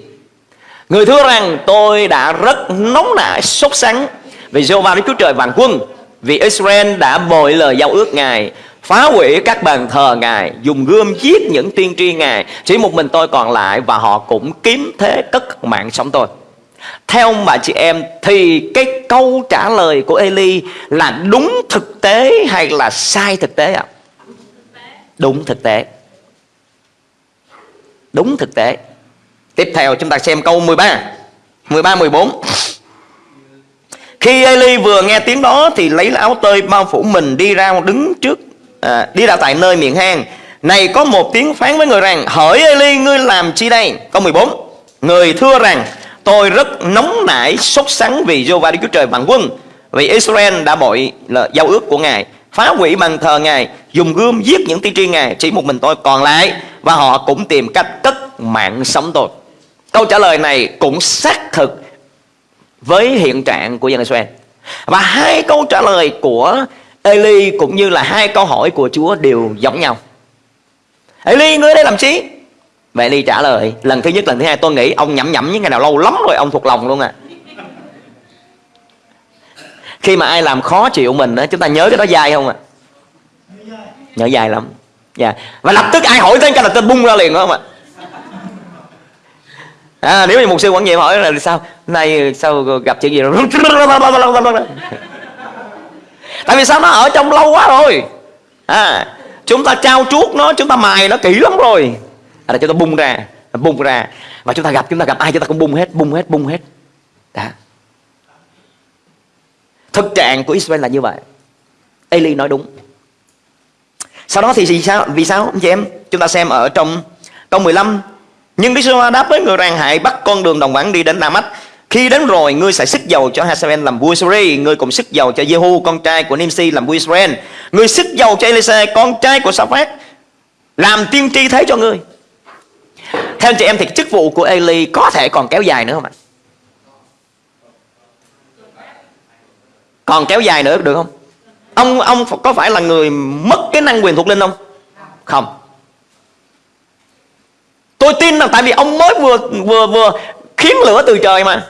Người thưa rằng tôi đã rất nóng nảy sốt sắng vì Jehovah Đức Chúa Trời vạn quân Vì Israel đã bội lời giao ước Ngài Phá hủy các bàn thờ Ngài Dùng gươm giết những tiên tri Ngài. Chỉ một mình tôi còn lại Và họ cũng kiếm thế cất mạng sống tôi. Theo bà chị em Thì cái câu trả lời của Eli Là đúng thực tế hay là sai thực tế ạ? À? Đúng thực tế. Đúng thực tế. Tiếp theo chúng ta xem câu 13 13, 14 khi Eli vừa nghe tiếng đó thì lấy áo tơi bao phủ mình đi ra đứng trước à, đi ra tại nơi miệng hang. Này có một tiếng phán với người rằng Hỡi Eli ngươi làm chi đây Câu 14 Người thưa rằng tôi rất nóng nảy sốt sắng vì Jehovah Đức Chúa Trời vạn quân Vì Israel đã bội là giao ước của Ngài Phá hủy bằng thờ Ngài Dùng gươm giết những tiên tri Ngài Chỉ một mình tôi còn lại Và họ cũng tìm cách cất mạng sống tôi Câu trả lời này cũng xác thực với hiện trạng của dân Israel. Và hai câu trả lời của Eli cũng như là hai câu hỏi của Chúa đều giống nhau. Eli ngươi đây làm chi? Và Eli trả lời lần thứ nhất lần thứ hai tôi nghĩ ông nhẩm nhẩm những ngày nào lâu lắm rồi ông thuộc lòng luôn à. Khi mà ai làm khó chịu mình đó, chúng ta nhớ cái đó dai không ạ à? nhớ dai lắm. Dạ. Và lập tức ai hỏi tên cái là tên bung ra liền không ạ? à, À, nếu như một sư quản nhiệm hỏi là sao? Nay sao gặp chuyện gì rồi? Tại vì sao nó ở trong lâu quá rồi? À, chúng ta trao chuốt nó chúng ta mài nó kỹ lắm rồi. À, là chúng ta bung ra bung ra. Và chúng ta gặp chúng ta gặp ai chúng ta cũng bung hết bung hết bung hết. Đó thực trạng của Israel là như vậy. Eli nói đúng. Sau đó thì vì sao vì sao anh chị em? Chúng ta xem ở trong câu 15 nhưng Đức giê đáp với người rằng hãy bắt con đường đồng vắng đi đến Damas khi đến rồi, ngươi sẽ sức dầu cho Hazael làm vua Israel, Ngươi cũng sức dầu cho Jehu con trai của Nimsi làm vua Israel Ngươi sức dầu cho Elisa con trai của Saphat Làm tiên tri thế cho ngươi Theo anh chị em thì chức vụ của Eli có thể còn kéo dài nữa không ạ? Còn kéo dài nữa được không? Ông ông có phải là người mất cái năng quyền thuộc linh không? Không Tôi tin là tại vì ông mới vừa vừa vừa khiến lửa từ trời mà.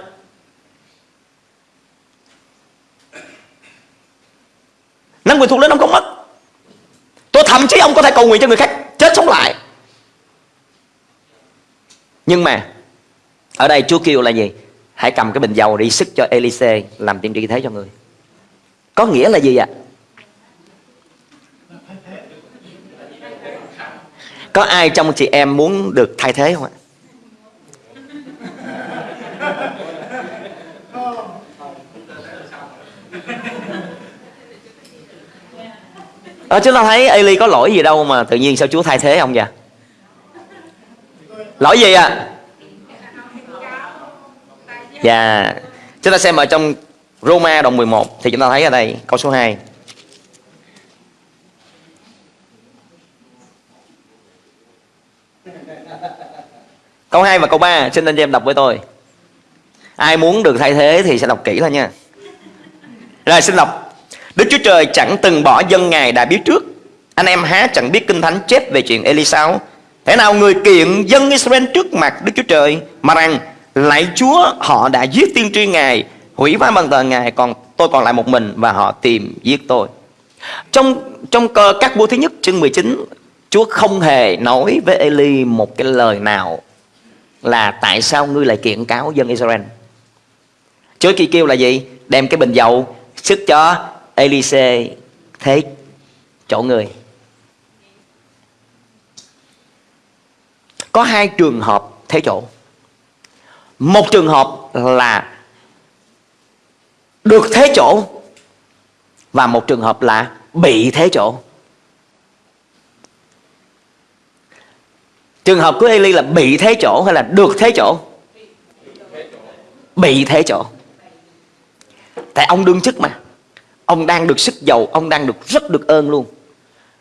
Năng quyền thuộc linh ông không mất tôi thậm chí ông có thể cầu nguyện cho người khác chết sống lại. Nhưng mà, ở đây Chúa kêu là gì? Hãy cầm cái bình dầu đi sức cho Elise làm tiên tri thế cho người. Có nghĩa là gì ạ? Có ai trong chị em muốn được thay thế không ạ? À, chúng ta thấy Eli có lỗi gì đâu mà tự nhiên sao Chúa thay thế ông vậy? Lỗi gì à dạ. Chúng ta xem ở trong Roma đoạn 11 thì chúng ta thấy ở đây câu số 2 Câu 2 và câu 3 Xin anh chị em đọc với tôi. Ai muốn được thay thế thì sẽ đọc kỹ thôi nha. Rồi, xin đọc. Đức Chúa Trời chẳng từng bỏ dân Ngài đã biết trước. Anh em há chẳng biết kinh thánh chép về chuyện Elisao. Thế nào người kiện dân Israel trước mặt Đức Chúa Trời Mà rằng, Lạy Chúa, họ đã giết tiên tri Ngài, Hủy phá bằng tờ Ngài, Còn tôi còn lại một mình Và họ tìm giết tôi. Trong trong cơ các vua thứ nhất chương 19 Chúa không hề nói với Eli một cái lời nào là tại sao ngươi lại kiện cáo dân Israel? Chúa kia kêu là gì? Đem cái bình dầu sức cho Elise thế chỗ người. Có hai trường hợp thế chỗ. Một trường hợp là được thế chỗ và một trường hợp là bị thế chỗ. Trường hợp của Eli là bị thế chỗ hay là được thế chỗ? Bị thế chỗ. Tại ông đương chức mà. Ông đang được sức giàu, ông đang được rất được ơn luôn.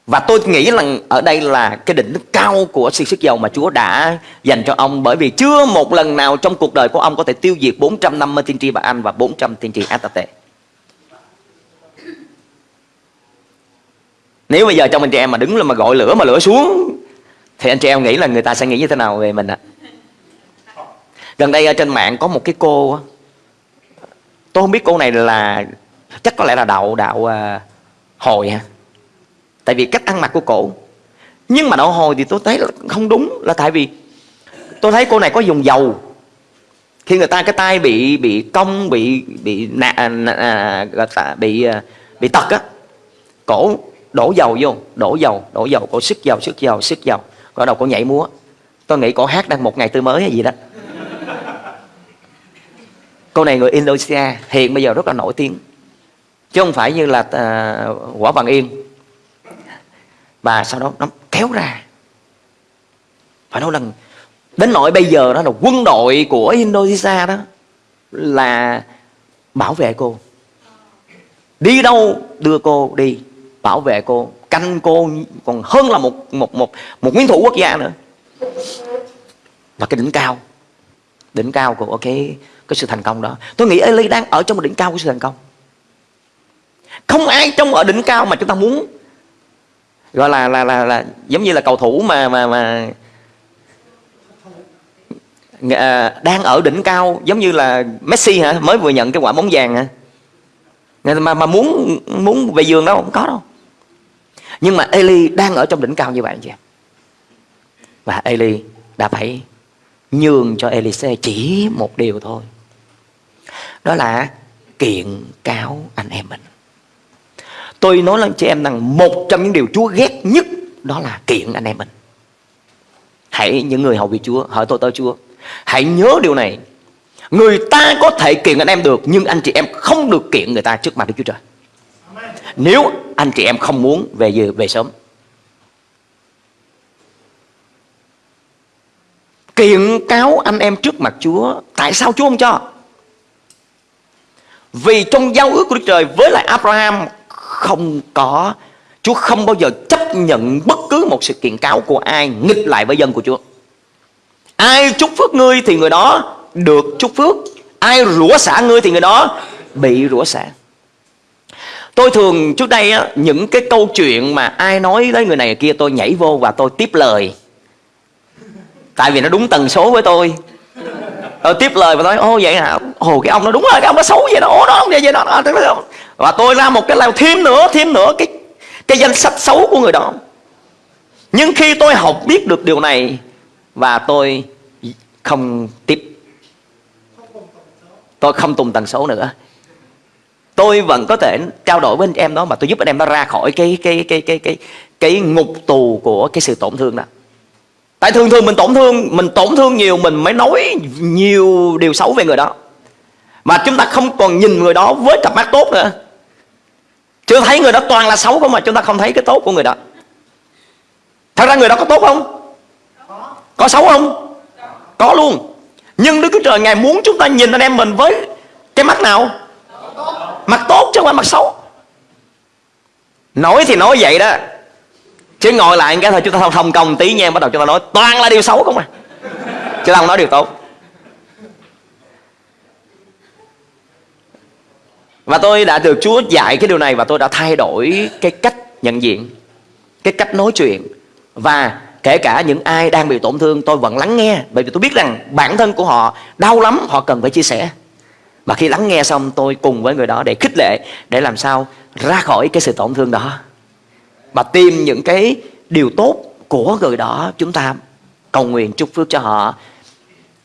Và tôi nghĩ là ở đây là cái đỉnh cao của sự sức giàu mà Chúa đã dành cho ông. Bởi vì chưa một lần nào trong cuộc đời của ông có thể tiêu diệt 450 tiên tri bà Anh và 400 tiên tri Atate Nếu bây giờ trong anh chị em mà đứng lên mà gọi lửa mà lửa xuống thì anh chị em nghĩ là người ta sẽ nghĩ như thế nào về mình ạ? Gần đây ở trên mạng có một cái cô Tôi không biết cô này là chắc có lẽ là đạo đạo uh, hồi ha. Tại vì cách ăn mặc của cổ. Nhưng mà đạo hồi thì tôi thấy là không đúng là tại vì tôi thấy cô này có dùng dầu. Khi người ta cái tay bị bị cong bị bị nạ, à, à, bị ờ, bị tật á cổ đổ dầu vô đổ dầu đổ dầu cổ sức dầu sức dầu sức dầu. Có đầu cổ nhảy múa. Tôi nghĩ cổ hát đang một ngày tươi mới hay gì đó. Cô này người Indonesia hiện bây giờ rất là nổi tiếng. Chứ không phải như là uh, quả bằng yên. Và sau đó nó kéo ra. Phải nói lần đến nỗi bây giờ đó là quân đội của Indonesia đó là bảo vệ cô. Đi đâu đưa cô đi bảo vệ cô canh cô còn hơn là một một một một nguyên thủ quốc gia nữa. Và cái đỉnh cao đỉnh cao của cái cái sự thành công đó. Tôi nghĩ Eli đang ở trong một đỉnh cao của sự thành công. Không ai trong ở đỉnh cao mà chúng ta muốn gọi là là là, là giống như là cầu thủ mà mà mà à, đang ở đỉnh cao giống như là Messi hả? Mới vừa nhận cái quả bóng vàng hả? Mà mà muốn muốn về giường đâu không có đâu nhưng mà Eli đang ở trong đỉnh cao như vậy chị em và Eli đã phải nhường cho Elise chỉ một điều thôi. Đó là kiện cáo anh em mình. Tôi nói lên chị em rằng một trong những điều Chúa ghét nhất đó là kiện anh em mình. Hãy những người hầu việc Chúa, hỏi tôi tới Chúa. Hãy nhớ điều này. Người ta có thể kiện anh em được, nhưng anh chị em không được kiện người ta trước mặt Đức Chúa Trời nếu anh chị em không muốn về giờ về sớm. Kiện cáo anh em trước mặt Chúa, tại sao Chúa không cho? Vì trong giao ước của Đức Trời với lại Abraham không có, Chúa không bao giờ chấp nhận bất cứ một sự kiện cáo của ai nghịch lại với dân của Chúa. Ai chúc phước ngươi thì người đó được chúc phước. Ai rủa xả ngươi thì người đó bị rủa xả. Tôi thường trước đây á, những cái câu chuyện mà ai nói tới người này kia tôi nhảy vô và tôi tiếp lời. Tại vì nó đúng tần số với tôi. Tôi tiếp lời và nói ô vậy hả? Ồ cái ông nó đúng rồi cái ông nó xấu vậy đó. Ồ đó ông vậy vậy đó Và tôi ra một cái lao thêm nữa thêm nữa cái cái danh sách xấu của người đó. Nhưng khi tôi học biết được điều này Và tôi không tiếp Tôi không tùng tần số nữa tôi vẫn có thể trao đổi với anh em đó mà tôi giúp anh em nó ra khỏi cái cái cái cái cái cái ngục tù của cái sự tổn thương đó. Tại thường thường mình tổn thương, mình tổn thương nhiều, mình mới nói nhiều điều xấu về người đó. Mà chúng ta không còn nhìn người đó với cặp mắt tốt nữa. Chưa thấy người đó toàn là xấu không mà chúng ta không thấy cái tốt của người đó. Thật ra người đó có tốt không? Có xấu không? Có luôn. Nhưng đức chúa trời, ngài muốn chúng ta nhìn anh em mình với cái mắt nào? Mặt tốt chứ không phải mặt xấu. Nói thì nói vậy đó. Chứ ngồi lại cái thôi, chúng ta thông thông công tí nha, bắt đầu chúng ta nói, toàn là điều xấu không à? Chứ không nói điều tốt. Và tôi đã được Chúa dạy cái điều này và tôi đã thay đổi cái cách nhận diện, cái cách nói chuyện. Và kể cả những ai đang bị tổn thương, tôi vẫn lắng nghe, bởi vì tôi biết rằng bản thân của họ đau lắm, họ cần phải chia sẻ và khi lắng nghe xong, tôi cùng với người đó để khích lệ, Để làm sao ra khỏi cái sự tổn thương đó. Và tìm những cái điều tốt của người đó, Chúng ta cầu nguyện chúc phước cho họ.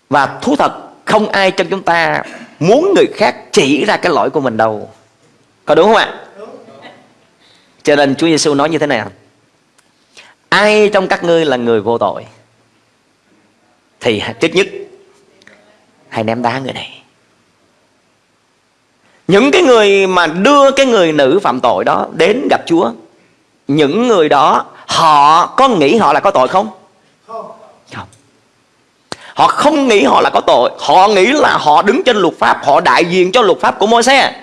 Và thú thật, không ai trong chúng ta muốn người khác chỉ ra cái lỗi của mình đâu. Có đúng không ạ? Cho nên Chúa Giêsu nói như thế này. Ai trong các ngươi là người vô tội, Thì trước nhất, Hãy ném đá người này những cái người mà đưa cái người nữ phạm tội đó đến gặp Chúa, Những người đó, họ có nghĩ họ là có tội không? Không. Họ không nghĩ họ là có tội. Họ nghĩ là họ đứng trên luật pháp, Họ đại diện cho luật pháp của môi xe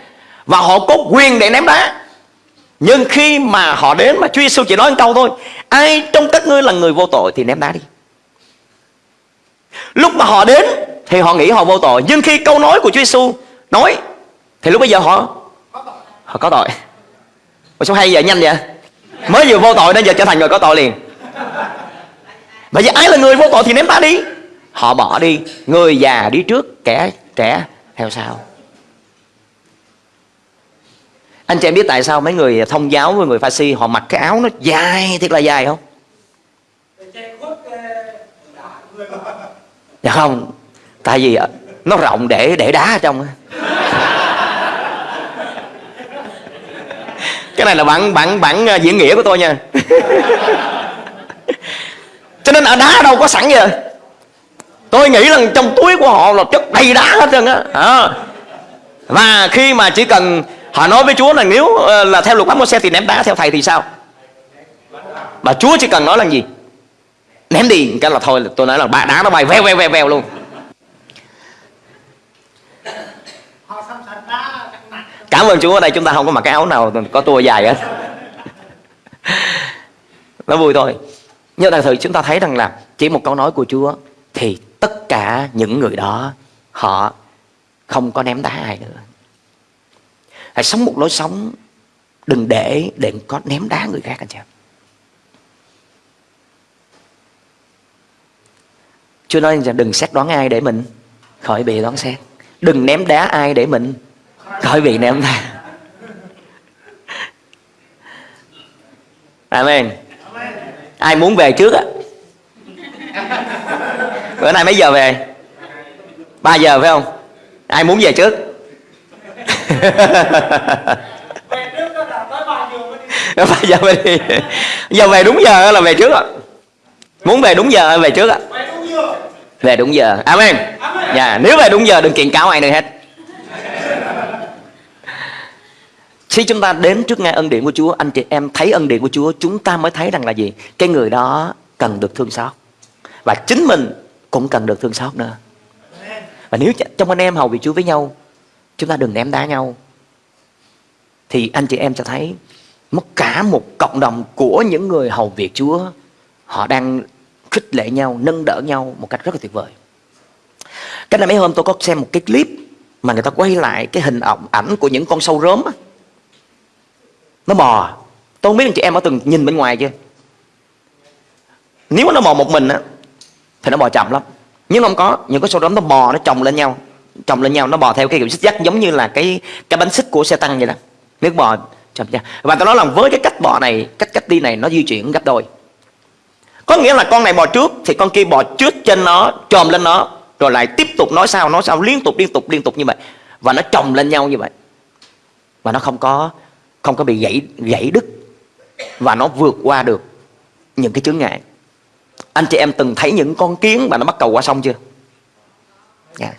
Và họ có quyền để ném đá. Nhưng khi mà họ đến mà Chúa Giêsu chỉ nói một câu thôi, Ai trong các ngươi là người vô tội thì ném đá đi. Lúc mà họ đến thì họ nghĩ họ vô tội. Nhưng khi câu nói của Chúa Giêsu nói thì lúc bây giờ họ họ có tội. Ủa sao hay vậy? Nhanh vậy? Mới vừa vô tội nên giờ trở thành người có tội liền. Vậy giờ ai là người vô tội thì ném ta đi. Họ bỏ đi. Người già đi trước, Kẻ trẻ, theo sau. Anh chị em biết tại sao mấy người thông giáo với người pha si Họ mặc cái áo nó dài, thiệt là dài không? Dạ không. Tại vì nó rộng để để đá ở trong cái này là bản bản bản uh, diễn nghĩa của tôi nha. [laughs] Cho nên ở đá đâu có sẵn vậy? Tôi nghĩ rằng trong túi của họ là chất đầy đá hết trơn á. À. và khi mà chỉ cần họ nói với chúa là nếu uh, là theo luật pháp mô xe thì ném đá theo thầy thì sao? Mà chúa chỉ cần nói là gì? Ném đi cái là thôi tôi nói là đá nó bay veo veo veo veo luôn cảm ơn Chúa ở đây, chúng ta không có mặc cái áo nào, có tua dài hết. Nó vui thôi. Nhưng thật sự chúng ta thấy rằng là chỉ một câu nói của Chúa thì tất cả những người đó, họ không có ném đá ai nữa. Hãy sống một lối sống, đừng để để có ném đá người khác, anh chị Chúa nói rằng đừng xét đoán ai để mình, khỏi bị đoán xét. Đừng ném đá ai để mình khỏi bị ném đá Amen. Ai muốn về trước á. Bữa nay mấy giờ về? 3 giờ phải không? Ai muốn về trước? [laughs] Ba giờ mới đi. Giờ về đúng giờ là về trước ạ muốn về đúng giờ về trước ạ về đúng giờ. Amen. Dạ nếu về đúng giờ đừng kiện cáo ai nữa hết khi chúng ta đến trước ngay ân điển của Chúa, anh chị em thấy ân điển của Chúa, chúng ta mới thấy rằng là gì? Cái người đó cần được thương xót. Và chính mình cũng cần được thương xót nữa. Và nếu trong anh em hầu vị Chúa với nhau, chúng ta đừng ném đá nhau. Thì anh chị em sẽ thấy mất cả một cộng đồng của những người hầu việc Chúa, họ đang khích lệ nhau, nâng đỡ nhau một cách rất là tuyệt vời. Cách này mấy hôm tôi có xem một cái clip mà người ta quay lại cái hình ảnh ảnh của những con sâu rớm á nó bò tôi không biết anh chị em ở từng nhìn bên ngoài chưa? Nếu nó bò một mình á, thì nó bò chậm lắm. Nhưng không có, những cái số đó nó bò nó chồng lên nhau, chồng lên nhau, nó bò theo cái kiểu xích dắt giống như là cái cái bánh xích của xe tăng vậy đó. Nước bò, chậm nhau và tôi nói là với cái cách bò này, cách cách đi này nó di chuyển gấp đôi. Có nghĩa là con này bò trước thì con kia bò trước trên nó, chồm lên nó, rồi lại tiếp tục nói sao nói sao, liên tục liên tục liên tục như vậy. Và nó chồng lên nhau như vậy. Và nó không có không có bị gãy gãy đứt. Và nó vượt qua được những cái chướng ngại. Anh chị em từng thấy những con kiến mà nó bắt cầu qua sông chưa? Yeah.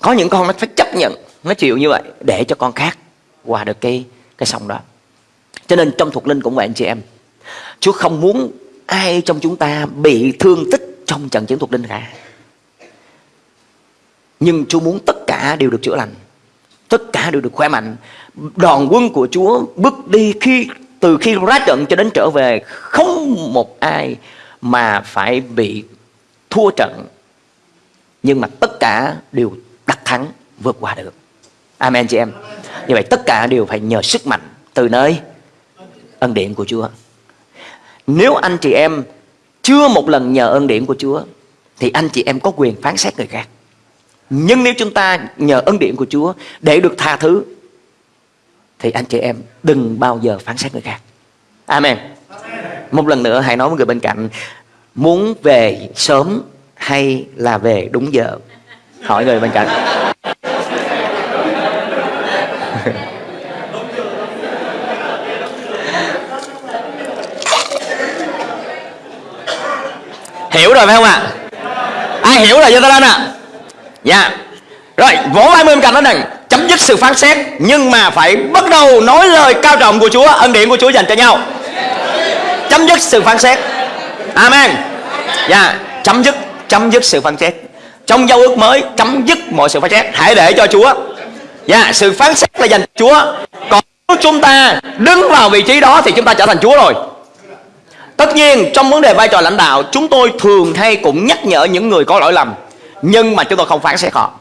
Có những con nó phải chấp nhận, nó chịu như vậy để cho con khác qua được cái cái sông đó. Cho nên trong thuộc linh cũng vậy anh chị em. Chúa không muốn ai trong chúng ta bị thương tích trong trận chiến thuộc linh cả. Nhưng Chúa muốn tất cả đều được chữa lành tất cả đều được khỏe mạnh. Đoàn quân của Chúa bước đi khi, từ khi ra trận cho đến trở về, không một ai mà phải bị thua trận. Nhưng mà tất cả đều đắc thắng, vượt qua được. Amen, chị em. Như vậy tất cả đều phải nhờ sức mạnh từ nơi ân điển của Chúa. Nếu anh chị em chưa một lần nhờ ân điển của Chúa, thì anh chị em có quyền phán xét người khác nhưng nếu chúng ta nhờ ân điển của Chúa để được tha thứ, thì anh chị em đừng bao giờ phán xét người khác. Amen. Một lần nữa, hãy nói với người bên cạnh, muốn về sớm hay là về đúng giờ? Hỏi người bên cạnh. [laughs] hiểu rồi phải không ạ? À? Ai hiểu rồi cho ta lên ạ? À? Dạ. Rồi, vỗ vai bên cạnh đó này Chấm dứt sự phán xét, Nhưng mà phải bắt đầu nói lời cao trọng của Chúa, Ân điển của Chúa dành cho nhau. Chấm dứt sự phán xét. Amen. Dạ Chấm dứt Chấm dứt sự phán xét. Trong giao ước mới, Chấm dứt mọi sự phán xét. Hãy để cho Chúa. Dạ Sự phán xét là dành cho Chúa. Còn nếu chúng ta đứng vào vị trí đó Thì chúng ta trở thành Chúa rồi. Tất nhiên, trong vấn đề vai trò lãnh đạo, Chúng tôi thường hay cũng nhắc nhở những người có lỗi lầm nhưng mà chúng tôi không phán xét họ.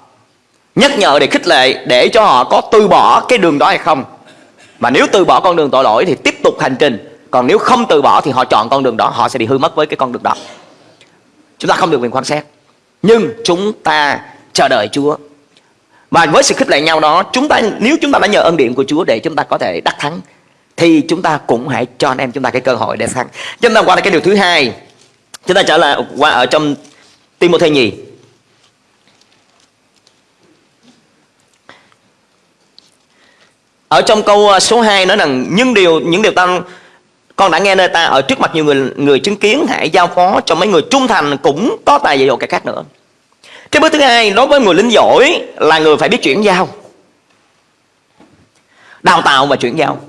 Nhắc nhở để khích lệ, để cho họ có từ bỏ cái đường đó hay không. Mà nếu từ bỏ con đường tội lỗi thì tiếp tục hành trình. Còn nếu không từ bỏ thì họ chọn con đường đó, họ sẽ bị hư mất với cái con đường đó. Chúng ta không được quyền quan sát nhưng chúng ta chờ đợi Chúa. Và với sự khích lệ nhau đó, chúng ta, nếu chúng ta đã nhờ ân điện của Chúa để chúng ta có thể đắc thắng, thì chúng ta cũng hãy cho anh em chúng ta cái cơ hội để thắng. Chúng ta qua cái điều thứ hai. Chúng ta trở lại qua ở trong Timothy nhì. Ở trong câu ờ, số 2 nói rằng nhưng điều những điều ta con đã nghe nơi ta ở trước mặt nhiều người người chứng kiến hãy giao phó cho mấy người trung thành cũng có tài dạy dỗ cái khác nữa. Cái bước thứ hai đối với người lính giỏi là người phải biết chuyển giao. Đào tạo và chuyển giao.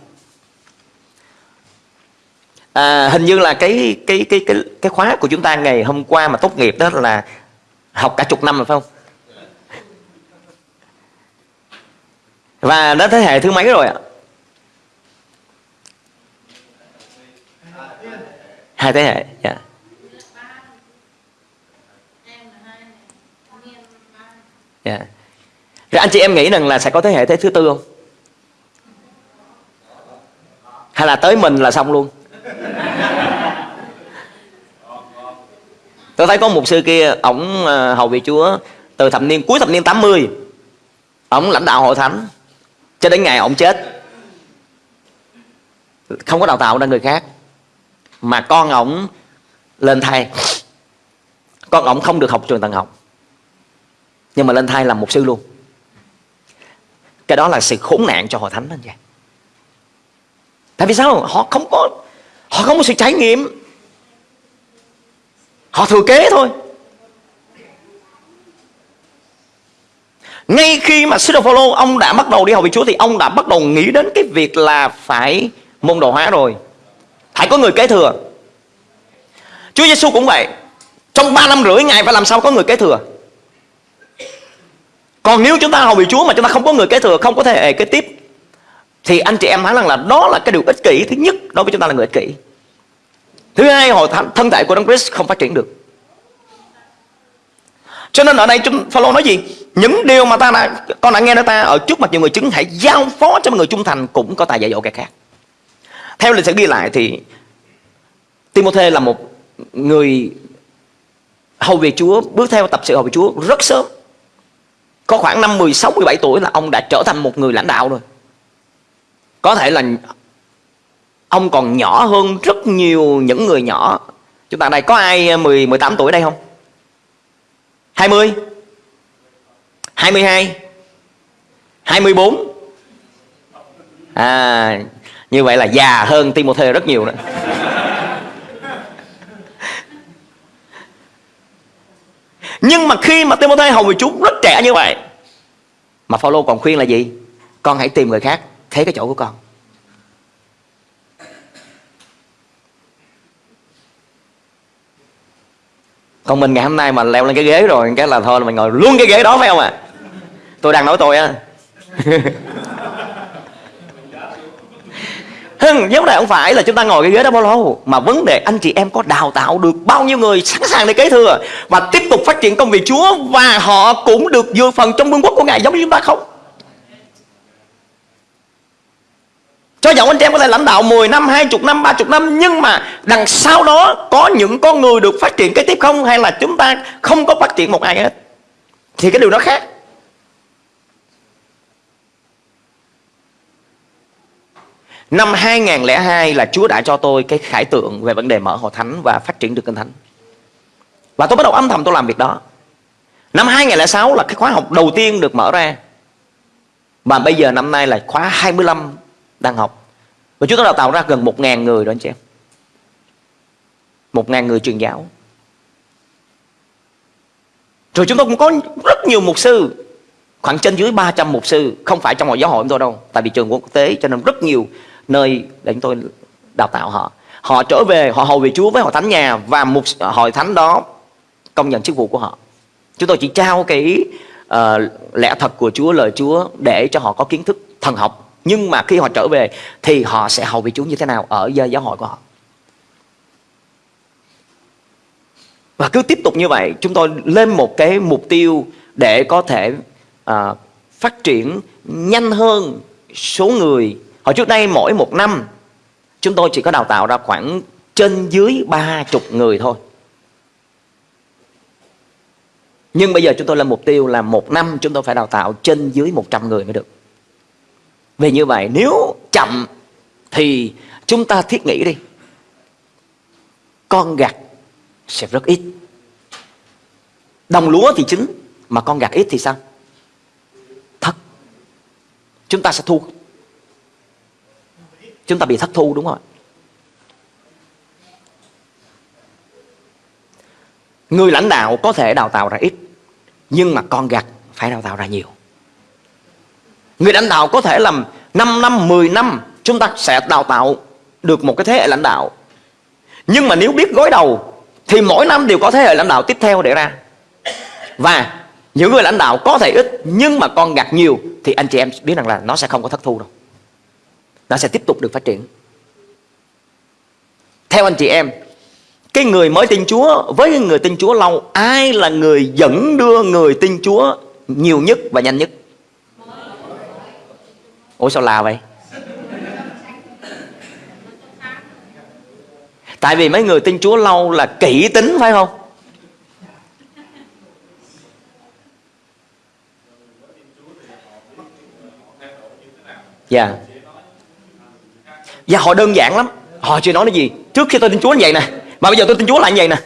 À, hình như là cái cái cái cái cái khóa của chúng ta ngày hôm qua mà tốt nghiệp đó là học cả chục năm rồi phải không? Và đã thế hệ thứ mấy rồi ạ? Hai thế hệ, dạ. Dạ. Rồi anh chị em nghĩ rằng là sẽ có thế hệ thế thứ tư không? hay là tới mình là xong luôn tôi thấy có một sư kia ổng ờ, hầu vị chúa từ thập niên cuối thập niên 80 ổng lãnh đạo hội thánh cho đến ngày ông chết, không có đào tạo ra người khác, mà con ổng lên thai. Con ổng không được học trường tầng học, nhưng mà lên thai làm một sư luôn. Cái đó là sự khốn nạn cho hội thánh anh vậy tại vì sao? Họ không có, họ không có sự trải nghiệm. Họ thừa kế thôi. Ngay khi mà sư Phaolô, ông đã bắt đầu đi học với Chúa thì ông đã bắt đầu nghĩ đến cái việc là phải môn đồ hóa rồi. Phải có người kế thừa. Chúa Giêsu cũng vậy. Trong 3 năm rưỡi, Ngài phải làm sao có người kế thừa? Còn nếu chúng ta hầu vị Chúa mà chúng ta không có người kế thừa, Không có thể hệ kế tiếp, Thì anh chị em nói rằng là đó là cái điều ích kỷ Thứ nhất đối với chúng ta là người ích kỷ. Thứ hai, hội thân thể của Đấng Christ không phát triển được. Cho nên ở đây chúng, Phaolô nói gì? Những điều mà ta đã, con đã nghe nói ta ở trước mặt nhiều người chứng hãy giao phó cho người trung thành cũng có tài dạy dỗ kẻ khác. Theo lịch sử ghi lại thì Timothy là một người hầu về Chúa, bước theo tập sự hầu về Chúa rất sớm. Có khoảng năm 16 17 tuổi là ông đã trở thành một người lãnh đạo rồi. Có thể là ông còn nhỏ hơn rất nhiều những người nhỏ. Chúng ta đây có ai 10 18 tuổi đây không? 20 22 24 À như vậy là già hơn Timothy rất nhiều đó. Nhưng mà khi mà Timothy hầu về Chúa rất trẻ như vậy, Mà Phaolô còn khuyên là gì? Con hãy tìm người khác, Thế cái chỗ của con. Còn mình ngày hôm nay mà leo lên cái ghế rồi Cái là thôi là mình ngồi luôn cái ghế đó phải không ạ? À? Tôi đang nói tôi á. [laughs] Hưng, vấn đề không phải là chúng ta ngồi cái ghế đó bao lâu? Mà vấn đề anh chị em có đào tạo được bao nhiêu người sẵn sàng để kế thừa? Và tiếp tục phát triển công việc Chúa Và họ cũng được dự phần trong vương quốc của Ngài giống như chúng ta không? Cho dẫu anh chị em có thể lãnh đạo 10 năm, 20 năm, 30 năm Nhưng mà đằng sau đó có những con người được phát triển kế tiếp không Hay là chúng ta không có phát triển một ai hết Thì cái điều đó khác Năm 2002 là Chúa đã cho tôi cái khải tượng về vấn đề mở hội thánh và phát triển được kinh thánh. Và tôi bắt đầu âm thầm tôi làm việc đó. Năm 2006 là cái khóa học đầu tiên được mở ra. Và bây giờ năm nay là khóa 25 đang học. Và chúng tôi đào tạo ra gần 1.000 người đó anh chị em. 1.000 người truyền giáo. Rồi chúng tôi cũng có rất nhiều mục sư Khoảng trên dưới 300 mục sư Không phải trong hội giáo hội của tôi đâu Tại vì trường quốc tế cho nên rất nhiều nơi để chúng tôi đào tạo họ họ trở về họ hầu về Chúa với hội thánh nhà và một hội thánh đó công nhận chức vụ của họ chúng tôi chỉ trao cái uh, lẽ thật của Chúa lời Chúa để cho họ có kiến thức thần học nhưng mà khi họ trở về thì họ sẽ hầu vị Chúa như thế nào ở giáo hội của họ? Và cứ tiếp tục như vậy chúng tôi lên một cái mục tiêu để có thể à, phát triển nhanh hơn số người. Hồi trước đây mỗi một năm Chúng tôi chỉ có đào tạo ra khoảng trên dưới ba chục người thôi. Nhưng bây giờ chúng tôi lên mục tiêu là một năm chúng tôi phải đào tạo trên dưới 100 người mới được. Vì như vậy, nếu chậm thì chúng ta thiết nghĩ đi. Con gặt sẽ rất ít. Đồng lúa thì chính Mà con gặt ít thì sao? Thất. Chúng ta sẽ thu. Chúng ta bị thất thu đúng không ạ? Người lãnh đạo có thể đào tạo ra ít, nhưng mà con gặt phải đào tạo ra nhiều người lãnh đạo có thể làm 5 năm 10 năm, chúng ta sẽ đào tạo được một cái thế hệ lãnh đạo. Nhưng mà nếu biết gối đầu, thì mỗi năm đều có thế hệ lãnh đạo tiếp theo để ra. Và những người lãnh đạo có thể ít, nhưng mà con gạt nhiều, thì anh chị em biết rằng là nó sẽ không có thất thu đâu. Nó sẽ tiếp tục được phát triển. Theo anh chị em, cái người mới tin Chúa, với người tin Chúa lâu, ai là người dẫn đưa người tin Chúa nhiều nhất và nhanh nhất? Ủa, sao là vậy? Tại vì mấy người tin Chúa lâu là kỹ tính, phải không? Dạ. Yeah. dạ họ đơn giản lắm. Họ chưa nói cái gì. Trước khi tôi tin Chúa như vậy nè. Mà bây giờ tôi tin Chúa lại như vậy nè.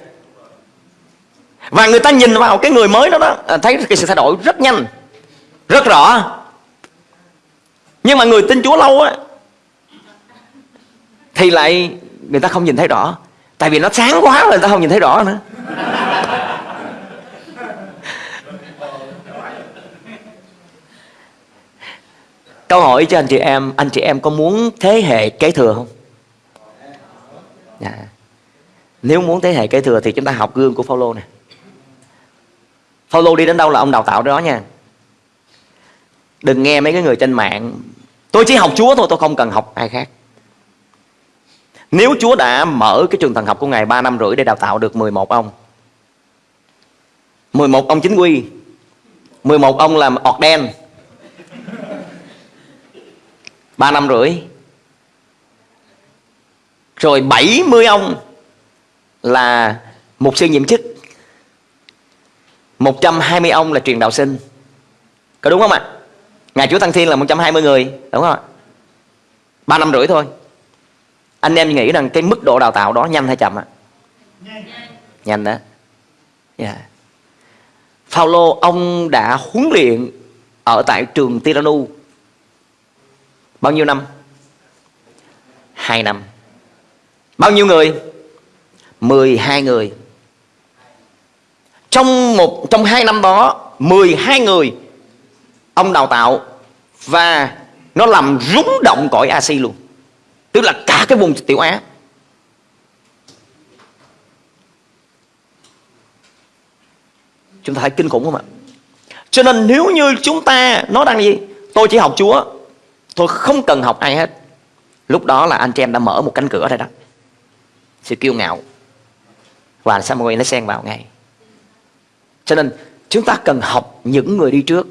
Và người ta nhìn vào cái người mới đó đó à, Thấy cái sự thay đổi rất nhanh, Rất rõ. Nhưng mà người tin Chúa lâu á, Thì lại người ta không nhìn thấy rõ Tại vì nó sáng quá rồi người ta không nhìn thấy rõ nữa Câu hỏi cho anh chị em, Anh chị em có muốn thế hệ kế thừa không? Dạ. Nếu muốn thế hệ kế thừa Thì chúng ta học gương của Phaolô nè Phaolô đi đến đâu là ông đào tạo đó nha Đừng nghe mấy cái người trên mạng, Tôi chỉ học Chúa thôi, tôi không cần học ai khác Nếu Chúa đã mở cái trường thần học của Ngài 3 năm rưỡi để đào tạo được 11 ông 11 ông chính quy 11 ông làm ọt đen 3 năm rưỡi, Rồi 70 ông là mục sư nhiệm chức 120 ông là truyền đạo sinh Có đúng không ạ? À? Ngày Chúa Tăng Thiên là 120 người Đúng không ạ? 3 năm rưỡi thôi Anh em nghĩ rằng cái mức độ đào tạo đó nhanh hay chậm ạ? Nhanh đó yeah. Phaolô ông đã huấn luyện ở tại trường Tiranu Bao nhiêu năm? Hai năm Bao nhiêu người? 12 người Trong một trong hai năm đó 12 người Ông đào tạo Và nó làm rúng động cõi Asi luôn. Tức là cả cái vùng tiểu Á. Chúng ta thấy kinh khủng không ạ? Cho nên nếu như chúng ta Nó đang gì? Tôi chỉ học Chúa, Tôi không cần học ai hết. Lúc đó là anh chị em đã mở một cánh cửa rồi đó. Sự kiêu ngạo. Và Samuel nó xen vào ngay. Cho nên chúng ta cần học những người đi trước.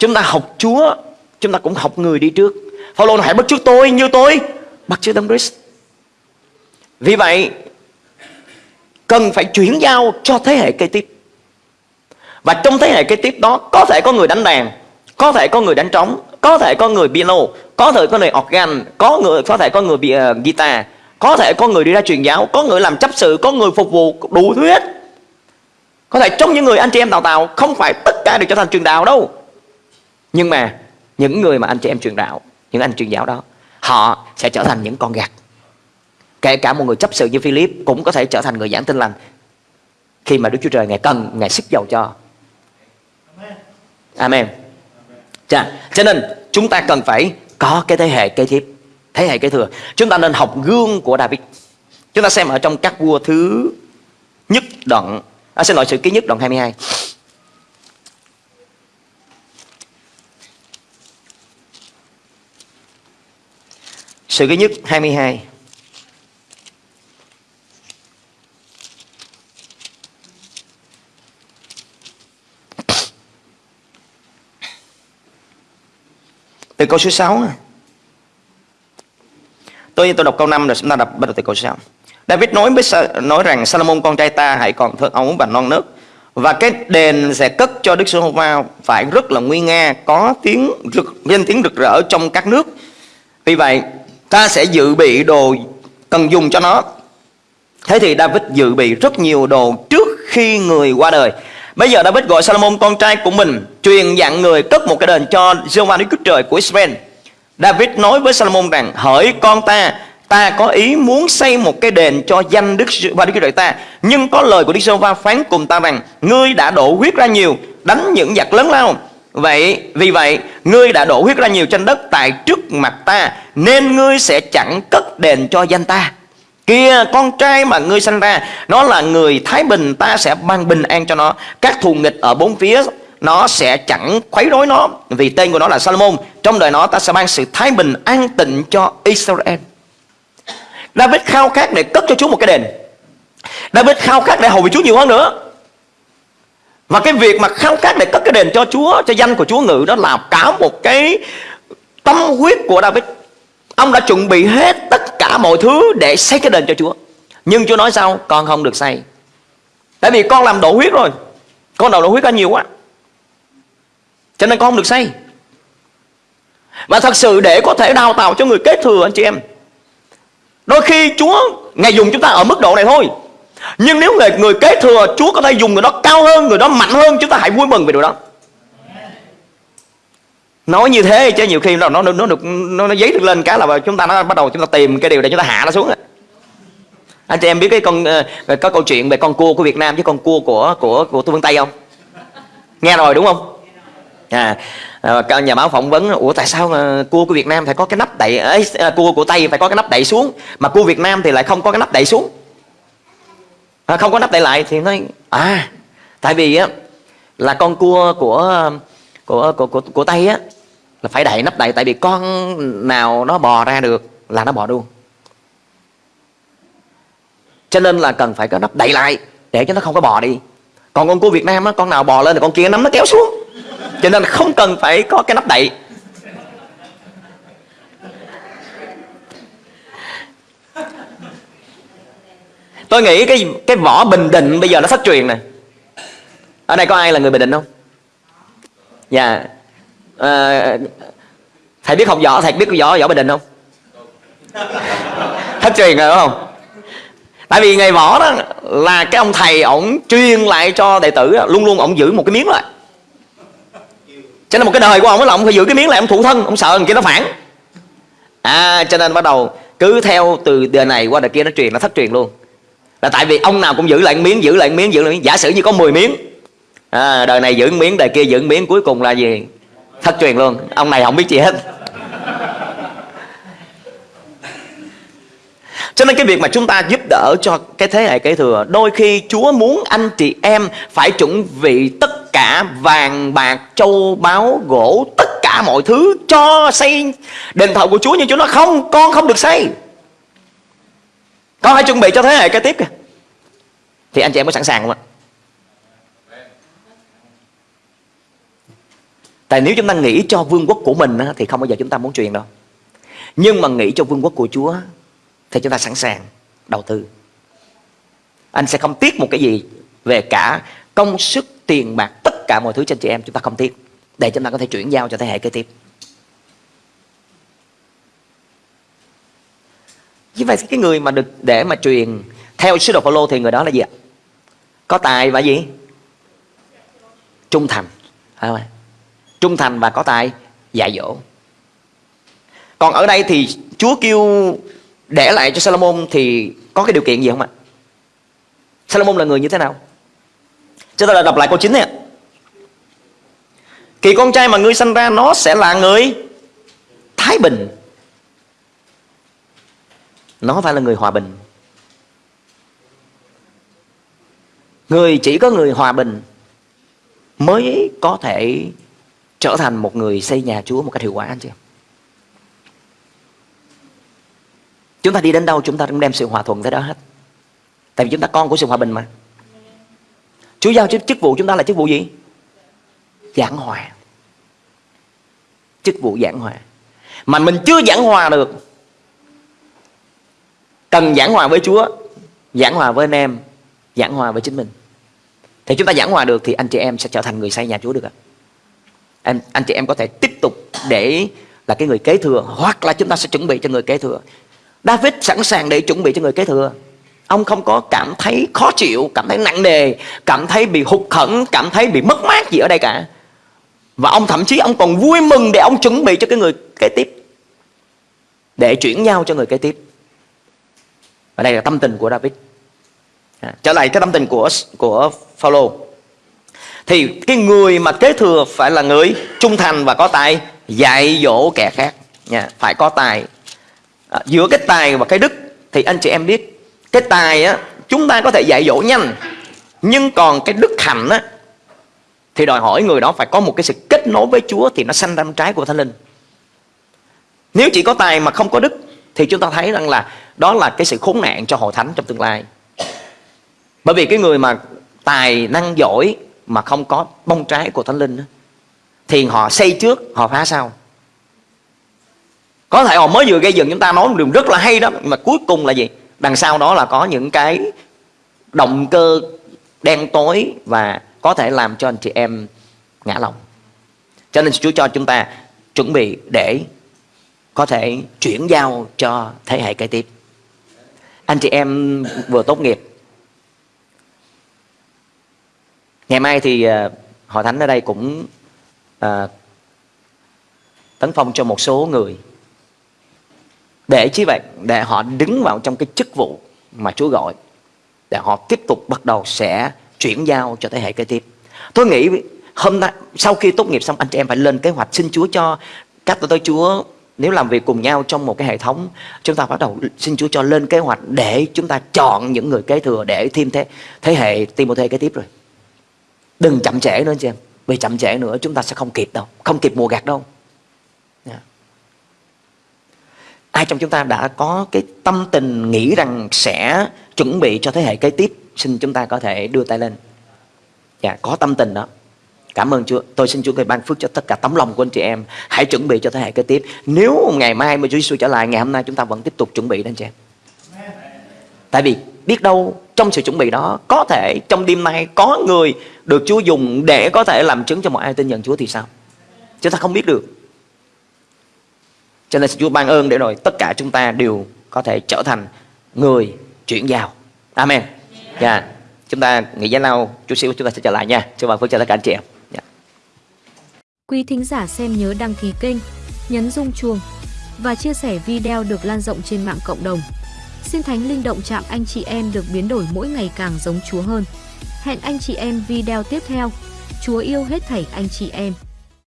Chúng ta học Chúa Chúng ta cũng học người đi trước. Phaolô nói hãy bắt trước tôi như tôi. Bắt trước Đấng Christ. Vì vậy Cần phải chuyển giao cho thế hệ kế tiếp. Và trong thế hệ kế tiếp đó Có thể có người đánh đàn Có thể có người đánh trống có thể có người piano có thể có người organ có người có thể có người bị uh, guitar có thể có người đi ra truyền giáo có người làm chấp sự có người phục vụ đủ thứ hết. Có thể trong những người anh chị em đào tạo không phải tất cả đều trở thành truyền đạo đâu nhưng mà những người mà anh chị em truyền đạo những anh truyền giáo đó họ sẽ trở thành những con gạt kể cả một người chấp sự như Philip cũng có thể trở thành người giảng tin lành. Khi mà Đức Chúa Trời ngài cần ngài sức dầu cho. Amen. Chà, cho nên chúng ta cần phải có cái thế hệ kế tiếp Thế hệ kế thừa. Chúng ta nên học gương của David. Chúng ta xem ở trong các vua thứ nhất đoạn à, Xin lỗi sự ký nhất đoạn 22 Sự ký nhất 22 Từ câu số 6 Tôi tôi đọc câu 5 rồi chúng ta đọc bắt đầu từ câu 6 David nói với nói rằng Salomon, con trai ta hãy còn thơ ấu và non nớt, và cái đền sẽ cất cho Đức Giê-hô-va phải rất là nguy nga, có tiếng rực, danh tiếng rực rỡ trong các nước. Vì vậy ta sẽ dự bị đồ cần dùng cho nó. Thế thì David dự bị rất nhiều đồ trước khi người qua đời. Bây giờ David gọi Salomon con trai của mình, Truyền dặn người cất một cái đền cho Jehovah Đức Chúa Trời của Israel. David nói với Salomon rằng, Hỡi con ta Ta có ý muốn xây một cái đền cho danh Đức và Đức Chúa Trời ta, Nhưng có lời của Đức Giê-hô-va phán cùng ta rằng, Ngươi đã đổ huyết ra nhiều, Đánh những giặc lớn lao. Vậy, vì vậy, ngươi đã đổ huyết ra nhiều trên đất tại trước mặt ta, Nên ngươi sẽ chẳng cất đền cho danh ta. Kia con trai mà ngươi sanh ra, Nó là người Thái Bình, Ta sẽ ban bình an cho nó. Các thù nghịch ở bốn phía, Nó sẽ chẳng khuấy rối nó. Vì tên của nó là Salomon, Trong đời nó ta sẽ ban sự thái bình an tịnh cho Israel. David khao khát để cất cho Chúa một cái đền. David khao khát để hầu vị Chúa nhiều hơn nữa. Và cái việc mà khao khát để cất cái đền cho Chúa, Cho danh của Chúa ngự, Đó là cả một cái tâm huyết của David. Ông đã chuẩn bị hết tất cả mọi thứ để xây cái đền cho Chúa. Nhưng Chúa nói sao? Con không được xây. Tại vì con làm đổ huyết rồi. Con đầu đổ huyết ra nhiều quá. Cho nên con không được xây. Và thật sự để có thể đào tạo cho người kế thừa, anh chị em, Đôi khi Chúa Ngài dùng chúng ta ở mức độ này thôi. Nhưng nếu người, người kế thừa Chúa có thể dùng người đó cao hơn Người đó mạnh hơn Chúng ta hãy vui mừng về điều đó. Nói như thế chứ nhiều khi nó nó nó được nó, nó giấy được lên cái là chúng ta nó bắt đầu chúng ta tìm cái điều để chúng ta hạ nó xuống anh chị em biết cái con ờ, có câu chuyện về con cua của Việt Nam với con cua của của của Phương Tây không? Nghe rồi đúng không? À, ờ, nhà báo phỏng vấn ủa tại sao cua của Việt Nam phải có cái nắp đậy ấy à, cua của Tây phải có cái nắp đậy xuống mà cua Việt Nam thì lại không có cái nắp đậy xuống? À, không có nắp đậy lại thì nói à tại vì á là con cua của của của của, của Tây á là phải đậy nắp đậy tại vì con nào nó bò ra được là nó bò luôn. Cho nên là cần phải có nắp đậy lại để cho nó không có bò đi. Còn con cua Việt Nam á con nào bò lên thì con kia nắm nó kéo xuống. Cho nên không cần phải có cái nắp đậy. Tôi nghĩ cái cái võ bình định bây giờ nó thất truyền nè. Ở đây có ai là người bình định không? Dạ. À, thầy biết học võ thầy biết võ võ bình định không? Thất truyền rồi đúng không? Tại vì ngày võ đó là cái ông thầy ổng truyền lại cho đệ tử luôn luôn ổng giữ một cái miếng lại. Cho nên một cái đời của ông là ông phải giữ cái miếng lại ông thủ thân ông sợ người kia nó phản. À cho nên bắt đầu cứ theo từ đời này qua đời kia nó truyền nó thất truyền luôn là tại vì ông nào cũng giữ lại miếng giữ lại miếng giữ lại miếng. Giả sử như có 10 miếng à, đời này giữ miếng đời kia giữ miếng cuối cùng là gì? Thất truyền luôn. Ông này không biết gì hết. Cho nên cái việc mà chúng ta giúp đỡ cho cái thế hệ kế thừa Đôi khi Chúa muốn anh chị em phải chuẩn bị tất cả vàng bạc, châu báu, gỗ Tất cả mọi thứ cho xây đền thờ của Chúa Nhưng Chúa nói không, con không được xây. Con hãy chuẩn bị cho thế hệ kế tiếp kìa? Thì anh chị em có sẵn sàng không ạ? Tại nếu chúng ta nghĩ cho vương quốc của mình Thì không bao giờ chúng ta muốn truyền đâu. Nhưng mà nghĩ cho vương quốc của Chúa thì chúng ta sẵn sàng đầu tư. Anh sẽ không tiếc một cái gì về cả công sức, tiền bạc, tất cả mọi thứ cho anh chị em, chúng ta không tiếc. Để chúng ta có thể chuyển giao cho thế hệ kế tiếp. Chứ vậy cái người mà được để mà truyền theo sứ đồ Phaolô thì người đó là gì ạ? Có tài và gì? Trung thành. Trung thành và có tài, dạy dỗ. Còn ở đây thì Chúa kêu để lại cho Salomon thì có cái điều kiện gì không ạ? Salomon là người như thế nào? Chúng ta đọc lại câu 9 này Kỳ con trai mà ngươi sanh ra, nó sẽ là người Thái bình. Nó phải là người hòa bình. Người chỉ có người hòa bình Mới có thể trở thành một người xây nhà Chúa một cách hiệu quả anh chị em. Chúng ta đi đến đâu chúng ta cũng đem sự hòa thuận tới đó hết. Tại vì chúng ta con của sự hòa bình mà. Chúa giao chức, chức vụ chúng ta là chức vụ gì? Giảng hòa. Chức vụ giảng hòa. Mà mình chưa giảng hòa được Cần giảng hòa với Chúa, Giảng hòa với anh em, Giảng hòa với chính mình. Thì chúng ta giảng hòa được Thì anh chị em sẽ trở thành người xây nhà Chúa được ạ. Em anh chị em có thể tiếp tục để là cái người kế thừa, Hoặc là chúng ta sẽ chuẩn bị cho người kế thừa. David sẵn sàng để chuẩn bị cho người kế thừa. Ông không có cảm thấy khó chịu, Cảm thấy nặng nề, Cảm thấy bị hụt khẩn Cảm thấy bị mất mát gì ở đây cả. Và ông thậm chí ông còn vui mừng Để ông chuẩn bị cho cái người kế tiếp, Để chuyển nhau cho người kế tiếp. Và đây là tâm tình của David. À, Trở lại cái tâm tình của của Phaolô. Thì cái người mà kế thừa Phải là người trung thành và có tài Dạy dỗ kẻ khác. Nha Phải có tài. À, giữa cái tài và cái đức thì anh chị em biết cái tài á chúng ta có thể dạy dỗ nhanh nhưng còn cái đức hạnh á thì đòi hỏi người đó phải có một cái sự kết nối với Chúa thì nó sanh ra trái của Thánh Linh. Nếu chỉ có tài mà không có đức thì chúng ta thấy rằng là đó là cái sự khốn nạn cho hội thánh trong tương lai. Bởi vì cái người mà tài năng giỏi mà không có bông trái của Thánh Linh thì họ xây trước, họ phá sau. có thể họ mới vừa gây dựng chúng ta nói một điều rất là hay đó nhưng mà cuối cùng là gì đằng sau đó là có những cái động cơ đen tối và có thể làm cho anh chị em ngã lòng cho nên Chúa cho chúng ta chuẩn bị để có thể chuyển giao cho thế hệ kế tiếp. Anh chị em vừa tốt nghiệp. Ngày mai thì à, hội thánh ở đây cũng à, tấn phong cho một số người. Để chí vậy? Để họ đứng vào trong cái chức vụ mà Chúa gọi. Để họ tiếp tục bắt đầu sẽ chuyển giao cho thế hệ kế tiếp. Tôi nghĩ hôm nay sau khi tốt nghiệp xong anh chị em phải lên kế hoạch xin Chúa cho các tôi Chúa nếu làm việc cùng nhau trong một cái hệ thống, chúng ta bắt đầu xin Chúa cho lên kế hoạch để chúng ta chọn những người kế thừa để thêm thế thế hệ Timothy kế tiếp rồi. Đừng chậm trễ nữa anh chị em. Vì chậm trễ nữa chúng ta sẽ không kịp đâu, không kịp mùa gặt đâu. Dạ. Ai trong chúng ta đã có cái tâm tình nghĩ rằng sẽ chuẩn bị cho thế hệ kế tiếp, xin chúng ta có thể đưa tay lên. Dạ có tâm tình đó. Cảm ơn Chúa. Tôi xin Chúa ngài ban phước cho tất cả tấm lòng của anh chị em. Hãy chuẩn bị cho thế hệ kế tiếp. Nếu ngày mai mà Chúa Giêsu trở lại, ngày hôm nay chúng ta vẫn tiếp tục chuẩn bị đó anh chị em. Tại vì biết đâu trong sự chuẩn bị đó có thể trong đêm nay có người được Chúa dùng để có thể làm chứng cho mọi ai tin nhận Chúa thì sao? Chúng ta không biết được. Cho nên Chúa ban ơn để rồi tất cả chúng ta đều có thể trở thành người chuyển giao. Amen. Dạ. Yeah. Chúng ta nghỉ giải lao, chút xíu chúng ta sẽ trở lại nha. Chúa ban phước cho tất cả anh chị em. Quý thính giả xem nhớ đăng ký kênh, nhấn rung chuông và chia sẻ video được lan rộng trên mạng cộng đồng. Xin Thánh Linh động chạm anh chị em được biến đổi mỗi ngày càng giống Chúa hơn. Hẹn anh chị em video tiếp theo. Chúa yêu hết thảy anh chị em.